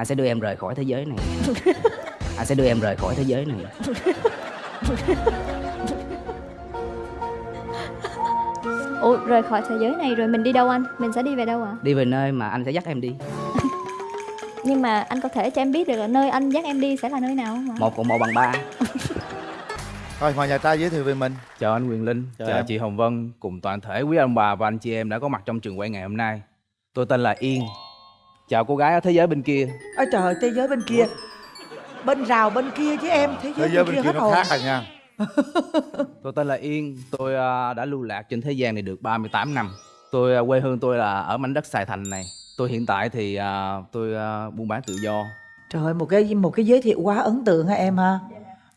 anh sẽ đưa em rời khỏi thế giới này. Anh sẽ đưa em rời khỏi thế giới này. Ủa rời khỏi thế giới này rồi mình đi đâu anh? Mình sẽ đi về đâu ạ? Đi về nơi mà anh sẽ dắt em đi. Nhưng mà anh có thể cho em biết được là nơi anh dắt em đi sẽ là nơi nào không ạ? Một cộng một bằng ba. Thôi mời nhà trai giới thiệu về mình. Chào anh Quyền Linh, Chào chào, em. chị Hồng Vân cùng toàn thể quý ông bà và anh chị em đã có mặt trong trường quay ngày hôm nay. Tôi tên là Yên. Chào cô gái ở thế giới bên kia. ôi trời ơi, thế giới bên kia bên rào bên kia chứ em thế giới, Thế giới bên kia hết nó khác rồi nha Tôi tên là Yên, tôi à, đã lưu lạc trên thế gian này được 38 năm. Tôi à, quê hương tôi là ở mảnh đất Sài Thành này. Tôi hiện tại thì à, tôi buôn bán tự do. trời ơi một cái một cái giới thiệu quá ấn tượng ha em ha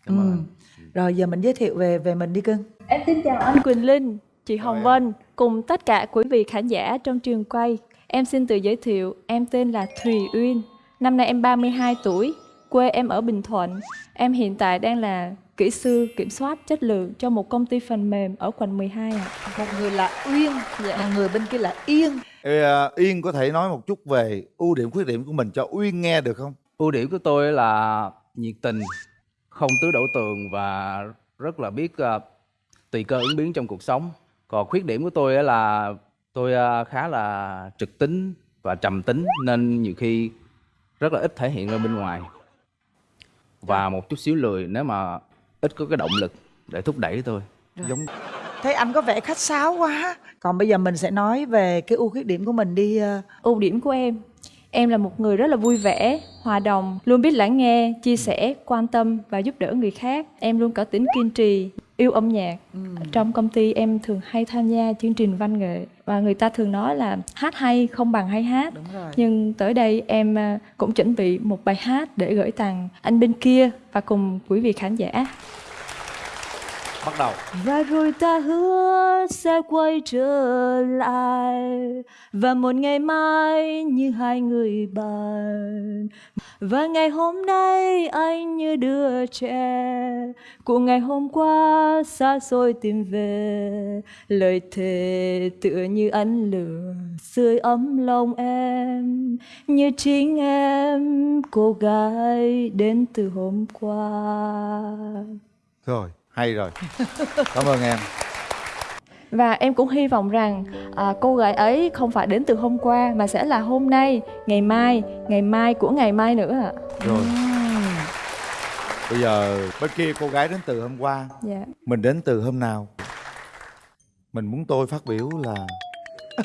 Cảm ơn anh. rồi giờ mình giới thiệu về về mình đi cưng em xin chào anh Quỳnh Linh chị Hồng Vân cùng tất cả quý vị khán giả trong trường quay em xin tự giới thiệu em tên là Thùy Uyên. Năm nay em 32 tuổi quê em ở Bình Thuận. Em hiện tại đang là kỹ sư kiểm soát chất lượng cho một công ty phần mềm ở quận 12 ạ. Một người là uyên Dạ. một người bên kia là yên. Ê, à, Yên có thể nói một chút về ưu điểm khuyết điểm của mình cho Uyên nghe được không? Ưu điểm của tôi là nhiệt tình, không tứ đổ tường và rất là biết à, tùy cơ ứng biến trong cuộc sống. Còn khuyết điểm của tôi á là tôi à, khá là trực tính và trầm tính nên nhiều khi rất là ít thể hiện ra bên ngoài. Và một chút xíu lười nếu mà ít có cái động lực để thúc đẩy tôi. giống thấy anh có vẻ khách sáo quá. Còn bây giờ mình sẽ nói về cái ưu khuyết điểm của mình đi ờ, ưu điểm của em. Em là một người rất là vui vẻ hòa đồng luôn biết lắng nghe chia sẻ quan tâm và giúp đỡ người khác. Em luôn có tính kiên trì yêu âm nhạc. Trong công ty em thường hay tham gia chương trình văn nghệ và người ta thường nói là hát hay không bằng hay hát. Nhưng tới đây em à, cũng chuẩn bị một bài hát để gửi tặng anh bên kia và cùng quý vị khán giả bắt đầu. Và rồi ta hứa sẽ quay trở lại. Và một ngày mai như hai người bạn. Và ngày hôm nay anh như đứa trẻ. Của ngày hôm qua xa xôi tìm về. Lời thề tựa như ánh lửa sưởi ấm lòng em. Như chính em cô gái đến từ hôm qua. Rồi hay rồi cảm ơn em Và em cũng hy vọng rằng à, cô gái ấy không phải đến từ hôm qua mà sẽ là hôm nay, ngày mai, ngày mai của ngày mai nữa ạ. rồi bây giờ bên kia cô gái đến từ hôm qua Dạ. mình đến từ hôm nào mình muốn tôi phát biểu là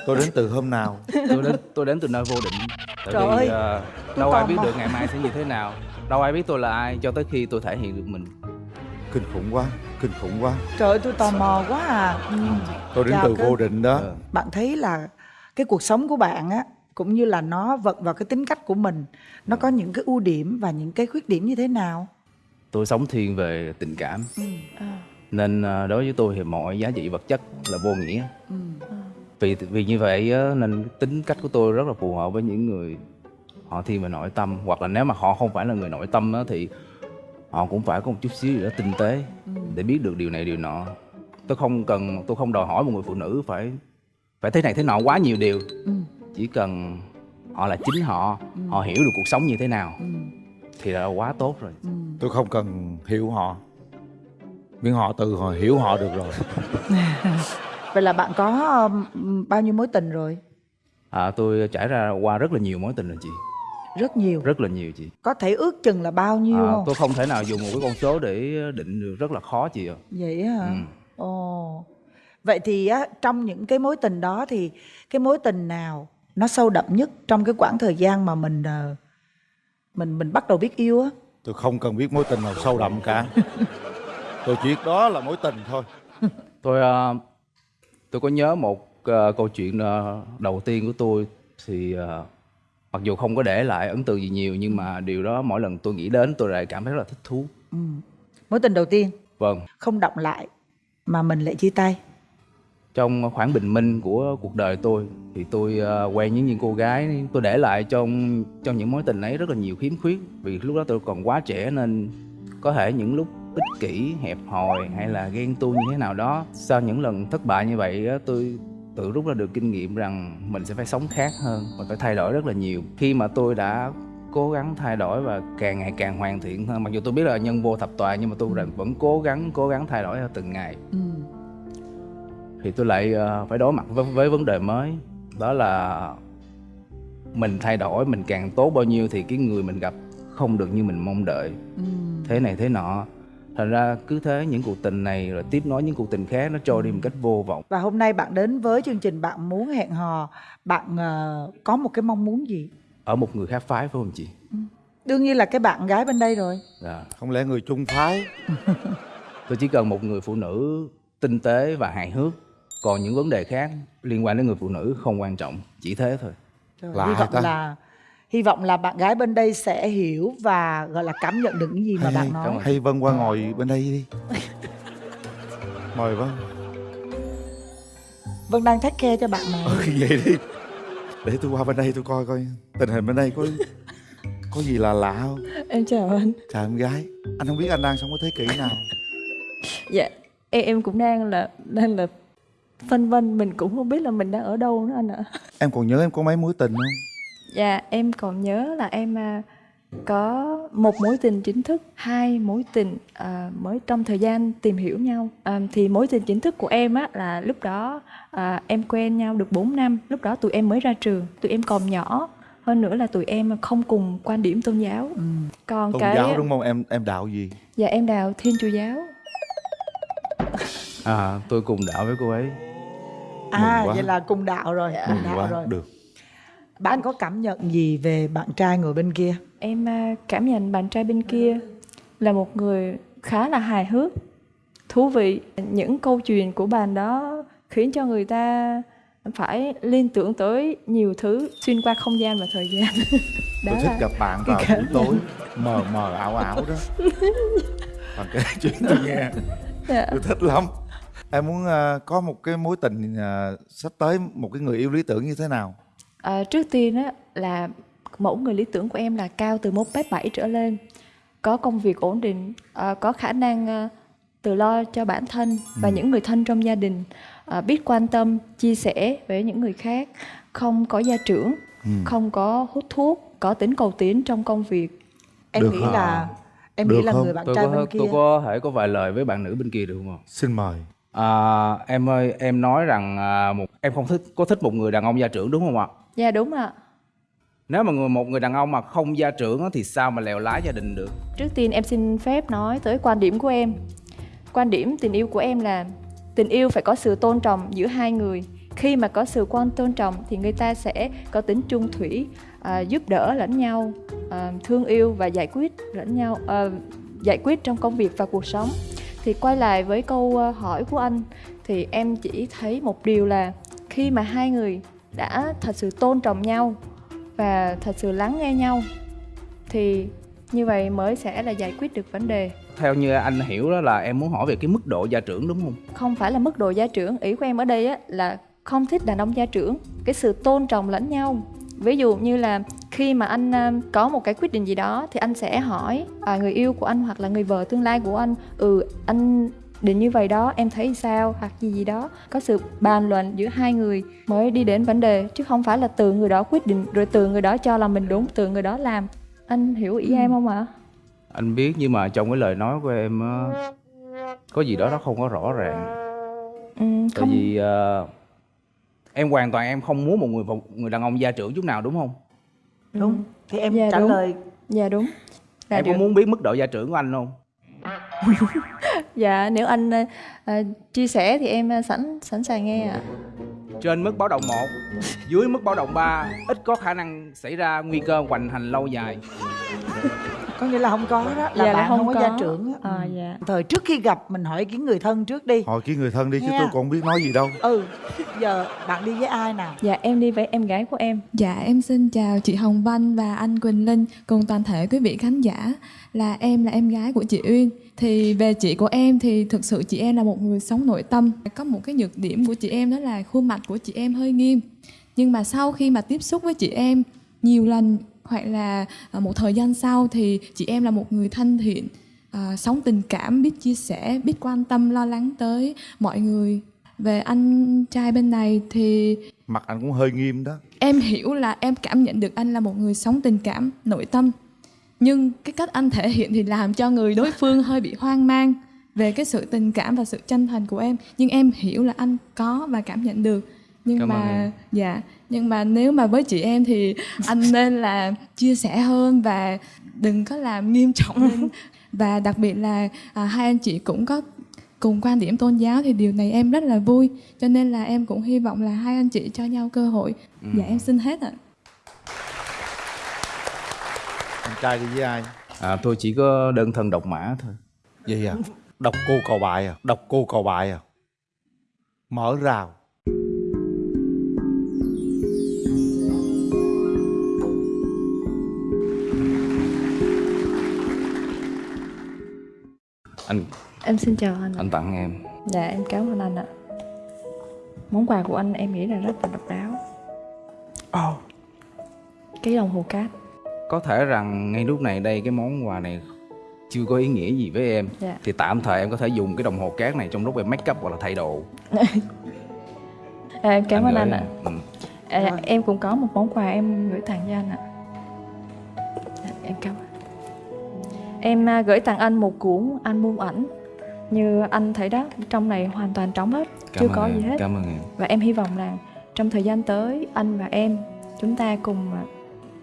tôi đến từ hôm nào Tôi đến tôi đến từ nơi vô định. Tại Trời vì ơi, à, tôi đâu ai biết mò. được ngày mai sẽ như thế nào. Đâu ai biết tôi là ai cho tới khi tôi thể hiện được mình. Kinh khủng quá kinh khủng quá trời ơi tôi tò mò quá à ừ. tôi đến Chào từ cưng. vô định đó Ờ. bạn thấy là cái cuộc sống của bạn á cũng như là nó vận vào cái tính cách của mình nó có những cái ưu điểm và những cái khuyết điểm như thế nào Tôi sống thiên về tình cảm. À, nên à, đối với tôi thì mọi giá trị vật chất là vô nghĩa ừ. vì vì như vậy nên tính cách của tôi rất là phù hợp với những người họ thiên về nội tâm hoặc là nếu mà họ không phải là người nội tâm á, thì họ cũng phải có một chút xíu gì đó tinh tế để biết được điều này điều nọ. Tôi không cần tôi không đòi hỏi một người phụ nữ phải phải thế này thế nọ quá nhiều điều. Ừ. chỉ cần họ là chính họ họ hiểu được cuộc sống như thế nào Ừ. thì là quá tốt rồi. Ừ. tôi không cần hiểu họ. Miễn họ từ họ hiểu họ được rồi. Vậy là bạn có um, bao nhiêu mối tình rồi? À, tôi trải ra qua rất là nhiều mối tình rồi chị rất nhiều. Rất là nhiều chị. Có thể ước chừng là bao nhiêu à, không? tôi không thể nào dùng một cái con số để định được rất là khó chị ạ. Vậy á hả? Ừ. ồ. Vậy thì á trong những cái mối tình đó thì cái mối tình nào nó sâu đậm nhất trong cái quãng thời gian mà mình ờ, mình mình bắt đầu biết yêu á? Tôi không cần biết mối tình nào sâu đậm cả. Tôi chỉ biết đó là mối tình thôi. Tôi ờ, tôi có nhớ một ờ, câu chuyện đầu tiên của tôi thì mặc dù không có để lại ấn tượng gì nhiều nhưng mà điều đó mỗi lần tôi nghĩ đến tôi lại cảm thấy rất là thích thú. Ừ. mối tình đầu tiên? Vâng. Không động lại mà mình lại chia tay? Trong khoảng bình minh của cuộc đời tôi thì tôi ờ, quen với những cô gái tôi để lại trong trong những mối tình ấy rất là nhiều khiếm khuyết. Vì lúc đó tôi còn quá trẻ nên có thể những lúc ích kỷ hẹp hòi hay là ghen tuông như thế nào đó sau những lần thất bại như vậy tôi tự rút ra được kinh nghiệm rằng mình sẽ phải sống khác hơn mình phải thay đổi rất là nhiều. Khi mà tôi đã cố gắng thay đổi và càng ngày càng hoàn thiện hơn mặc dù tôi biết là nhân vô thập tòa nhưng mà tôi vẫn- vẫn cố gắng cố gắng thay đổi theo từng ngày. Ừ. thì tôi lại ờ, phải đối mặt với, với vấn đề mới đó là mình thay đổi mình càng tốt bao nhiêu thì cái người mình gặp không được như mình mong đợi. Ừ. thế này thế nọ thành ra cứ thế những cuộc tình này rồi tiếp nối những cuộc tình khác nó trôi đi một cách vô vọng. Và hôm nay bạn đến với chương trình bạn muốn hẹn hò. Bạn ờ, có một cái mong muốn gì? Ở một người khác phái phải không chị? Đương nhiên là cái bạn gái bên đây rồi. Dạ. không lẽ người chung phái? Tôi chỉ cần một người phụ nữ tinh tế và hài hước. Còn những vấn đề khác liên quan đến người phụ nữ không quan trọng. Chỉ thế thôi. Rồi, Lạ hy vọng ta. là hy vọng là bạn gái bên đây sẽ hiểu và gọi là cảm nhận được những gì mà hay, bạn nói. hay Vân qua ngồi bên đây đi. Mời Vân. Vân đang thách khe cho bạn này ừ, vậy đi. Để tôi qua bên đây tôi coi coi. Tình hình bên đây có có gì là lạ không? Em chào anh. Chào em gái. Anh không biết anh đang sống cái thế kỷ nào. Dạ em em cũng đang là đang là phân vân. Mình cũng không biết là mình đang ở đâu nữa anh ạ. Em còn nhớ em có mấy mối tình không dạ em còn nhớ là em à, có một mối tình chính thức hai mối tình à, mới trong thời gian tìm hiểu nhau. À, thì mối tình chính thức của em á là lúc đó à, em quen nhau được 4 năm. Lúc đó tụi em mới ra trường tụi em còn nhỏ. Hơn nữa là tụi em không cùng quan điểm tôn giáo. Ừ. còn tôn cái giáo đúng không? Em em đạo gì? Dạ em đào thiên chúa giáo. À tôi cùng đạo với cô ấy. À vậy là cùng đạo rồi. Cùng mừng đạo quá. rồi. Được bạn có cảm nhận gì về bạn trai ngồi bên kia Em à, cảm nhận bạn trai bên kia là một người khá là hài hước, thú vị. Những câu chuyện của bạn đó khiến cho người ta phải liên tưởng tới nhiều thứ xuyên qua không gian và thời gian. đó tôi thích là gặp bạn vào buổi tối mờ mờ ảo ảo đó bạn kể chuyện tôi nghe Dạ. tôi thích lắm em muốn ờ, có một cái mối tình ờ, sắp tới một cái người yêu lý tưởng như thế nào À, trước tiên á là mẫu người lý tưởng của em là cao từ 1m7 trở lên, có công việc ổn định, à, có khả năng à, tự lo cho bản thân và những người thân trong gia đình, à, biết quan tâm, chia sẻ với những người khác, không có gia trưởng, Ừ. không có hút thuốc, có tính cầu tiến trong công việc. em Được nghĩ hả? là em Được nghĩ là không? người bạn tôi trai có bên kia tôi có thể có vài lời với bạn nữ bên kia được không ạ? xin mời À, em ơi em nói rằng à, một em không thích có thích một người đàn ông gia trưởng đúng không ạ? Dạ đúng ạ. Nếu mà người, một người đàn ông mà không gia trưởng thì sao mà lèo lái gia đình được? Trước tiên em xin phép nói tới quan điểm của em. Quan điểm tình yêu của em là tình yêu phải có sự tôn trọng giữa hai người. Khi mà có sự quan tôn trọng thì người ta sẽ có tính chung thủy, à, giúp đỡ lẫn nhau, à, thương yêu và giải quyết lẫn nhau, à, giải quyết trong công việc và cuộc sống. Thì quay lại với câu à, hỏi của anh thì em chỉ thấy một điều là khi mà hai người đã thật sự tôn trọng nhau và thật sự lắng nghe nhau thì như vậy mới sẽ là giải quyết được vấn đề. Theo như anh hiểu đó là em muốn hỏi về cái mức độ gia trưởng đúng không? không phải là mức độ gia trưởng ý của em ở đây á là không thích đàn ông gia trưởng. Cái sự tôn trọng lẫn nhau. Ví dụ như là khi mà anh à, có một cái quyết định gì đó thì anh sẽ hỏi à, người yêu của anh hoặc là người vợ tương lai của anh ừ anh định như vậy đó em thấy sao? Hoặc gì gì đó. Có sự bàn luận giữa hai người mới đi đến vấn đề chứ không phải là từ người đó quyết định rồi từ người đó cho là mình đúng từ người đó làm. Anh hiểu ý em không ạ? Anh biết nhưng mà trong cái lời nói của em á, có gì đó nó không có rõ ràng. ừ, Tại không. vì ờ, em hoàn toàn em không muốn một người một người đàn ông gia trưởng chút nào đúng không? đúng. Thì em Dạ, trả đúng. lời. Dạ đúng. Là em điều- có muốn biết mức độ gia trưởng của anh không? Dạ nếu anh uh, chia sẻ thì em ờ, sẵn sẵn sàng nghe ạ. Trên mức báo động 1, dưới mức báo động 3, ít có khả năng xảy ra nguy cơ hoành hành lâu dài có nghĩa là không có đó là Dạ là bạn không, không có, có. gia trưởng á. À, Ừ. dạ. thời trước khi gặp mình hỏi cái người thân trước đi hỏi kỹ người thân đi chứ Nha. tôi còn không biết nói gì đâu ừ giờ bạn đi với ai nào Dạ em đi với em gái của em. Dạ em xin chào chị Hồng Vân và anh Quỳnh Linh cùng toàn thể quý vị khán giả là em là em gái của chị Uyên thì về chị của em thì thực sự chị em là một người sống nội tâm có một cái nhược điểm của chị em đó là khuôn mặt của chị em hơi nghiêm nhưng mà sau khi mà tiếp xúc với chị em nhiều lần hoặc là à, một thời gian sau thì chị em là một người thân thiện à, sống tình cảm biết chia sẻ biết quan tâm lo lắng tới mọi người. Về anh trai bên này thì mặt anh cũng hơi nghiêm đó. Em hiểu là em cảm nhận được anh là một người sống tình cảm nội tâm. Nhưng cái cách anh thể hiện thì làm cho người đối phương hơi bị hoang mang về cái sự tình cảm và sự chân thành của em. Nhưng em hiểu là anh có và cảm nhận được. Nhưng Cảm ơn mà em. dạ nhưng mà nếu mà với chị em thì anh nên là chia sẻ hơn và đừng có làm nghiêm trọng lên. Và đặc biệt là à, hai anh chị cũng có cùng quan điểm tôn giáo thì điều này em rất là vui. Cho nên là em cũng hy vọng là hai anh chị cho nhau cơ hội. Dạ em xin hết ạ. Anh trai đi với ai? À, tôi chỉ có đơn thân độc mã thôi. Vậy à? Đọc cô cầu bài à? Đọc cô cầu bài à? Mở rào anh Em xin chào anh anh tặng em Dạ em cảm ơn anh ạ. Món quà của anh em nghĩ là rất là độc đáo. oh. Cái đồng hồ cát. có thể rằng ngay lúc này đây cái món quà này chưa có ý nghĩa gì với em Dạ. thì tạm thời em có thể dùng cái đồng hồ cát này trong lúc em make up hoặc là thay đồ À, em cảm ơn anh em. ạ. ừ. À, em cũng có một món quà em gửi tặng cho anh ạ. Em à, gửi tặng anh một cuốn album ảnh. Như anh thấy đó, trong này hoàn toàn trống hết, cảm chưa có em. gì hết. cảm ơn em Và em hy vọng là trong thời gian tới anh và em chúng ta cùng à,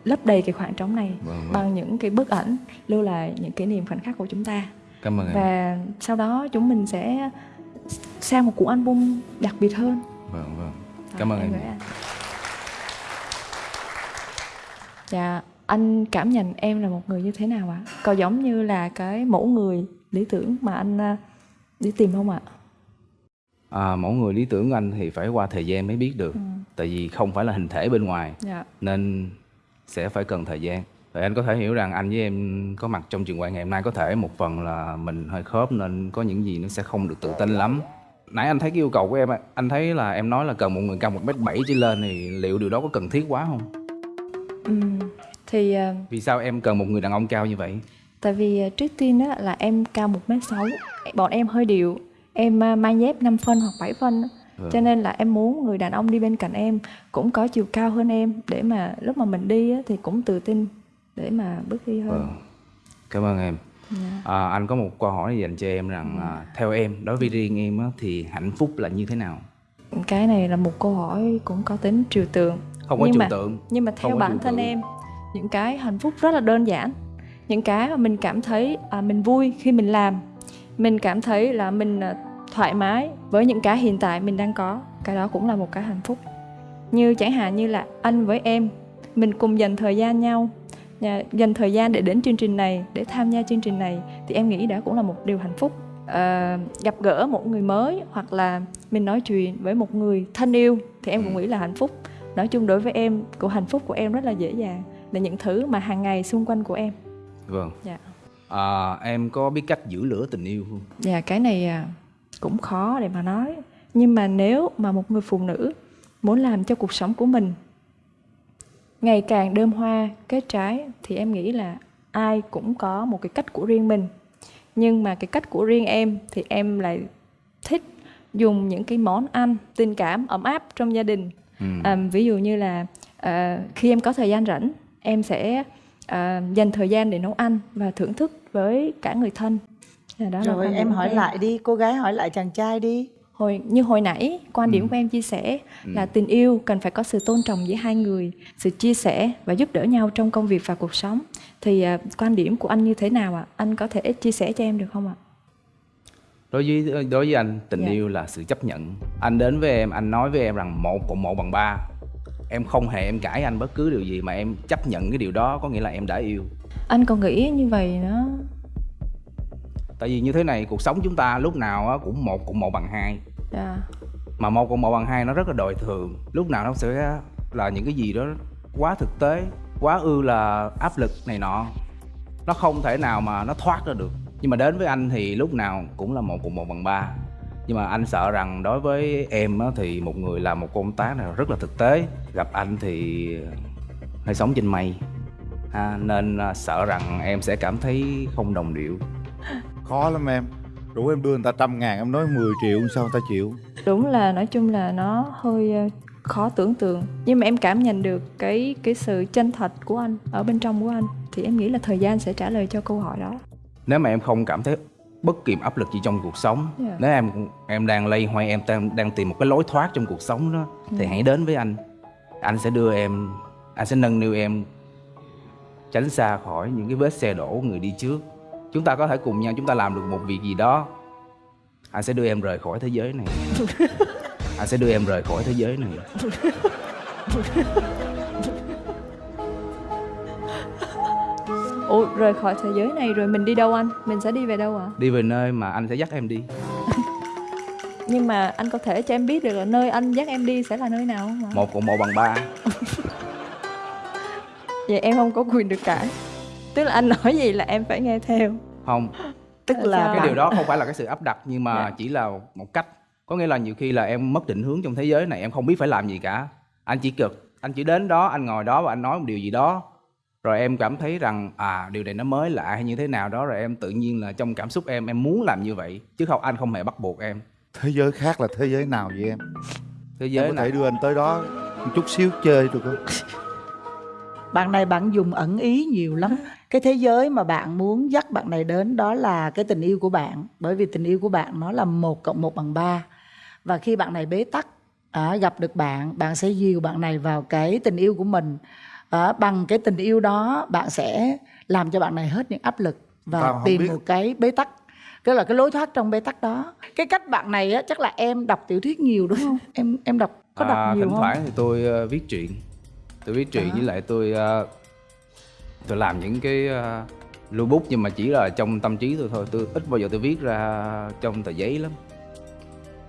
lấp đầy cái khoảng trống này vâng, vâng. bằng những cái bức ảnh lưu lại những kỷ niệm khoảnh khắc của chúng ta. cảm ơn em Và sau đó chúng mình sẽ sang một cuốn album đặc biệt hơn. vâng vâng cảm ơn em anh. Dạ, anh cảm nhận em là một người như thế nào ạ? Có giống như là cái mẫu người lý tưởng mà anh à, đi tìm không ạ? à, mẫu người lý tưởng của anh thì phải qua thời gian mới biết được tại vì không phải là hình thể bên ngoài Dạ. nên sẽ phải cần thời gian Vậy anh có thể hiểu rằng anh với em có mặt trong trường quay ngày hôm nay có thể một phần là mình hơi khớp nên có những gì nó sẽ không được tự tin lắm nãy anh thấy cái yêu cầu của em anh thấy là em nói là cần một người cao một mét bảy trở lên thì liệu điều đó có cần thiết quá không thì à, vì sao em cần một người đàn ông cao như vậy tại vì à, trước tiên đó là em cao 1m6 Bọn em hơi điệu Em à, mang dép 5 phân hoặc 7 phân. Vâng. Cho nên là em muốn người đàn ông đi bên cạnh em Cũng có chiều cao hơn em Để mà lúc mà mình đi á, thì cũng tự tin Để mà bước đi hơn Vâng. cảm ơn em Dạ. à, anh có một câu hỏi dành cho em rằng à, theo em đối với riêng em á, thì hạnh phúc là như thế nào Cái này là một câu hỏi cũng có tính trừu tượng không có Nhưng trừu tượng Nhưng mà theo bản thân tượng. em những cái hạnh phúc rất là đơn giản Những cái mà mình cảm thấy à, mình vui khi mình làm. Mình cảm thấy là mình à, thoải mái với những cái hiện tại mình đang có. Cái đó cũng là một cái hạnh phúc. Như chẳng hạn như là anh với em Mình cùng dành thời gian nhau Dành thời gian để đến chương trình này Để tham gia chương trình này Thì em nghĩ đó cũng là một điều hạnh phúc. À, Gặp gỡ một người mới Hoặc là mình nói chuyện với một người thân yêu Thì em cũng nghĩ là hạnh phúc. Nói chung đối với em của hạnh phúc của em rất là dễ dàng là những thứ mà hàng ngày xung quanh của em. Vâng. Dạ. À, em có biết cách giữ lửa tình yêu không? Dạ cái này à, cũng khó để mà nói. Nhưng mà nếu mà một người phụ nữ muốn làm cho cuộc sống của mình ngày càng đơm hoa kết trái thì em nghĩ là ai cũng có một cái cách của riêng mình. Nhưng mà cái cách của riêng em thì em lại thích dùng những cái món ăn tình cảm ấm áp trong gia đình. Ừ. À, ví dụ như là à, khi em có thời gian rảnh em sẽ à, dành thời gian để nấu ăn và thưởng thức với cả người thân. Dạ, đó là rồi em hỏi lại đi cô gái hỏi lại chàng trai đi. Hồi như hồi nãy quan Ừ. điểm của em chia sẻ là tình yêu cần phải có sự tôn trọng giữa hai người sự chia sẻ và giúp đỡ nhau trong công việc và cuộc sống. Thì à, quan điểm của anh như thế nào ạ? Anh có thể chia sẻ cho em được không ạ? Đối với đối với anh tình Dạ. yêu là sự chấp nhận. Anh đến với em anh nói với em rằng một cộng một bằng ba em không hề em cãi anh bất cứ điều gì mà em chấp nhận cái điều đó có nghĩa là em đã yêu. Anh còn nghĩ như vậy nữa. Tại vì như thế này cuộc sống chúng ta lúc nào á cũng một cộng một bằng hai. Dạ. Mà một cộng một bằng hai nó rất là đời thường. Lúc nào nó sẽ là những cái gì đó quá thực tế quá ư là áp lực này nọ. Nó không thể nào mà nó thoát ra được. Nhưng mà đến với anh thì lúc nào cũng là một cộng một bằng ba nhưng mà anh sợ rằng đối với em á, thì một người làm một công tác này rất là thực tế. Gặp anh thì hơi sống trên mây. Ha, nên à, sợ rằng em sẽ cảm thấy không đồng điệu. Khó lắm em. Rủ em đưa người ta trăm ngàn em nói 10 triệu sao người ta chịu? Đúng là nói chung là nó hơi ờ, khó tưởng tượng. Nhưng mà em cảm nhận được cái cái sự chân thật của anh ở bên trong của anh thì em nghĩ là thời gian sẽ trả lời cho câu hỏi đó. Nếu mà em không cảm thấy bất kỳ áp lực gì trong cuộc sống. Dạ. nếu em em đang lây hoay em đang, đang tìm một cái lối thoát trong cuộc sống đó thì Dạ. hãy đến với anh. Anh sẽ đưa em anh sẽ nâng niu em tránh xa khỏi những cái vết xe đổ của người đi trước. Chúng ta có thể cùng nhau chúng ta làm được một việc gì đó. Anh sẽ đưa em rời khỏi thế giới này. Anh sẽ đưa em rời khỏi thế giới này ủa rời khỏi thế giới này rồi mình đi đâu anh? Mình sẽ đi về đâu ạ? Đi về nơi mà anh sẽ dắt em đi. Nhưng mà anh có thể cho em biết được là nơi anh dắt em đi sẽ là nơi nào không ạ? Một cộng một bằng ba. Vậy em không có quyền được cãi tức là anh nói gì là em phải nghe theo. Không. Tức là cái bạn- điều đó không phải là cái sự áp đặt nhưng mà Dạ. chỉ là một cách. Có nghĩa là nhiều khi là em mất định hướng trong thế giới này em không biết phải làm gì cả. Anh chỉ cực anh chỉ đến đó anh ngồi đó và anh nói một điều gì đó rồi em cảm thấy rằng à điều này nó mới lạ hay như thế nào đó rồi em tự nhiên là trong cảm xúc em em muốn làm như vậy chứ không anh không hề bắt buộc em. Thế giới khác là thế giới nào vậy em? Thế em giới có này thể đưa anh tới đó một chút xíu chơi được không? Bạn này bạn dùng ẩn ý nhiều lắm. Cái thế giới mà bạn muốn dắt bạn này đến đó là cái tình yêu của bạn bởi vì tình yêu của bạn nó là một cộng một bằng ba. Và khi bạn này bế tắc à, gặp được bạn bạn sẽ dìu bạn này vào cái tình yêu của mình à, bằng cái tình yêu đó bạn sẽ làm cho bạn này hết những áp lực và Tao tìm biết. một cái bế tắc cái là cái lối thoát trong bế tắc đó. Cái cách bạn này á chắc là em đọc tiểu thuyết nhiều đúng không? Em em đọc có đọc à, nhiều thỉnh không? thoảng thì tôi ờ, viết truyện. Tôi viết truyện À. với lại tôi ờ, tôi làm những cái uh, lưu bút nhưng mà chỉ là trong tâm trí tôi thôi. Tôi ít bao giờ tôi viết ra trong tờ giấy lắm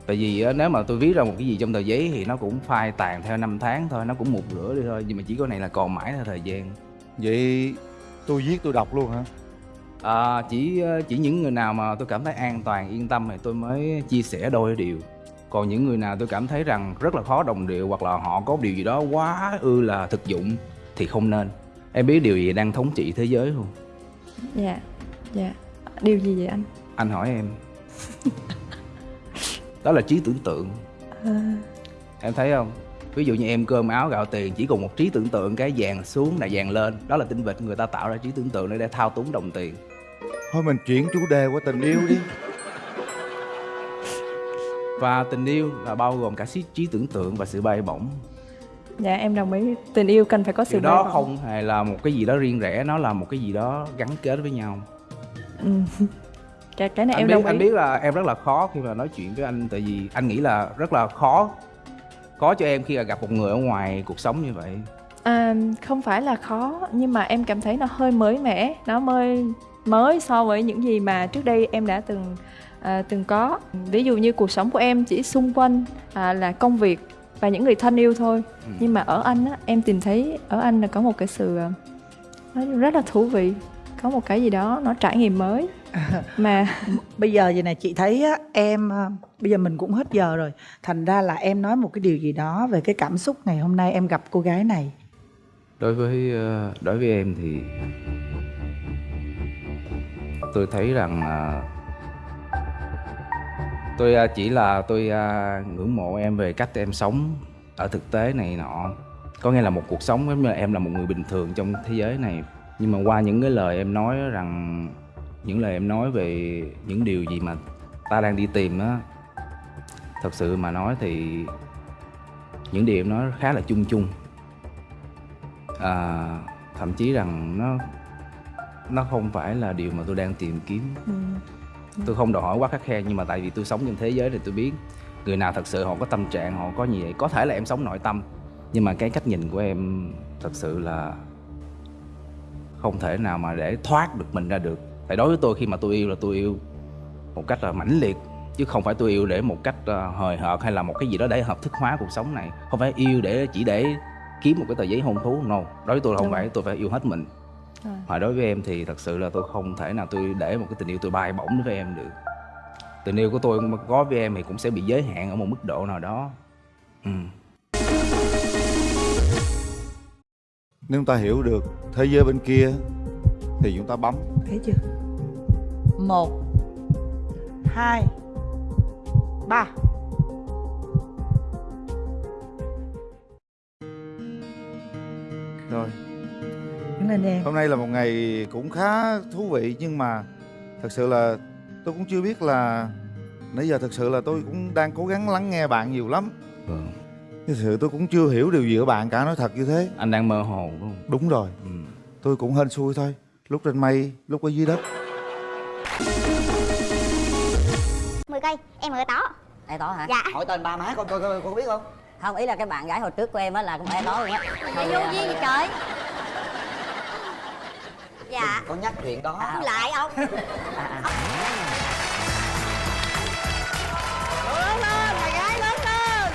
tại vì á, nếu mà tôi viết ra một cái gì trong tờ giấy thì nó cũng phai tàn theo năm tháng thôi nó cũng một rửa đi thôi nhưng mà chỉ có này là còn mãi theo thời gian. Vậy tôi viết tôi đọc luôn hả? À, chỉ ờ, chỉ những người nào mà tôi cảm thấy an toàn yên tâm thì tôi mới chia sẻ đôi điều. Còn những người nào tôi cảm thấy rằng rất là khó đồng điệu hoặc là họ có điều gì đó quá ư là thực dụng thì không nên. Em biết điều gì đang thống trị thế giới không? Dạ dạ. Điều gì vậy anh? Anh hỏi em đó là trí tưởng tượng. Em thấy không? Ví dụ như em cơm áo gạo tiền chỉ cùng một trí tưởng tượng cái vàng xuống là vàng lên. Đó là tinh vịt người ta tạo ra trí tưởng tượng để để thao túng đồng tiền. Thôi mình chuyển chủ đề qua tình yêu đi. Và tình yêu là bao gồm cả trí, trí tưởng tượng và sự bay bổng. Dạ em đồng ý. Tình yêu cần phải có sự điều đó bay bổng. không hề là một cái gì đó riêng rẽ nó là một cái gì đó gắn kết với nhau. Ừ. cái, cái này anh em biết đồng ý. anh biết là em rất là khó khi mà nói chuyện với anh tại vì anh nghĩ là rất là khó khó cho em khi gặp một người ở ngoài cuộc sống như vậy. À, không phải là khó nhưng mà em cảm thấy nó hơi mới mẻ. Nó mới mới so với những gì mà trước đây em đã từng à, từng có. Ví dụ như cuộc sống của em chỉ xung quanh à, là công việc và những người thân yêu thôi. Ừ. nhưng mà ở anh á, em tìm thấy ở anh là có một cái sự à, nó rất là thú vị. Có một cái gì đó nó trải nghiệm mới mà. Bây giờ vậy này chị thấy á, em à, bây giờ mình cũng hết giờ rồi. Thành ra là em nói một cái điều gì đó về cái cảm xúc ngày hôm nay em gặp cô gái này. Đối với ờ, đối với em thì tôi thấy rằng ờ, tôi ờ, chỉ là tôi ờ, ngưỡng mộ em về cách em sống ở thực tế này nọ. Có nghĩa là một cuộc sống giống như là em là một người bình thường trong thế giới này. Nhưng mà qua những cái lời em nói rằng những lời em nói về những điều gì mà ta đang đi tìm á thật sự mà nói thì những điều em nói khá là chung chung. À, thậm chí rằng nó nó không phải là điều mà tôi đang tìm kiếm. Ừ, tôi không đòi hỏi quá khắc khe nhưng mà tại vì tôi sống trên thế giới thì tôi biết người nào thật sự họ có tâm trạng họ có như vậy có thể là em sống nội tâm. Nhưng mà cái cách nhìn của em thật sự là không thể nào mà để thoát được mình ra được tại đối với tôi khi mà tôi yêu là tôi yêu một cách là mãnh liệt chứ không phải tôi yêu để một cách ờ, hời hợt hay là một cái gì đó để hợp thức hóa cuộc sống này. Không phải yêu để chỉ để kiếm một cái tờ giấy hôn thú no. Đối với tôi là không Đúng. phải tôi phải yêu hết mình. Mà đối với em thì thật sự là tôi không thể nào tôi để một cái tình yêu tôi bay bổng với em được. Tình yêu của tôi mà có với em thì cũng sẽ bị giới hạn ở một mức độ nào đó. Ừ. nếu chúng ta hiểu được thế giới bên kia thì chúng ta bấm. Thấy chưa 1 2 3 Rồi. Nên em. Hôm nay là một ngày cũng khá thú vị nhưng mà Thật sự là tôi cũng chưa biết là Nãy giờ thật sự là tôi cũng đang cố gắng lắng nghe bạn nhiều lắm. Vâng. Thật sự tôi cũng chưa hiểu điều gì của bạn cả nói thật như thế. Anh đang mơ hồ đúng không? Đúng rồi. Ừ. Tôi cũng hên xui thôi. Lúc trên mây, lúc ở dưới đất. 10 cây em ở tó e tó hả Dạ. hỏi tên ba má con coi con, con có biết không không ý là cái bạn gái hồi trước của em á là cũng e tó luôn á vô duyên gì trời dạ con nhắc chuyện đó không lại ông à, à. lớn lên mày gái lớn lên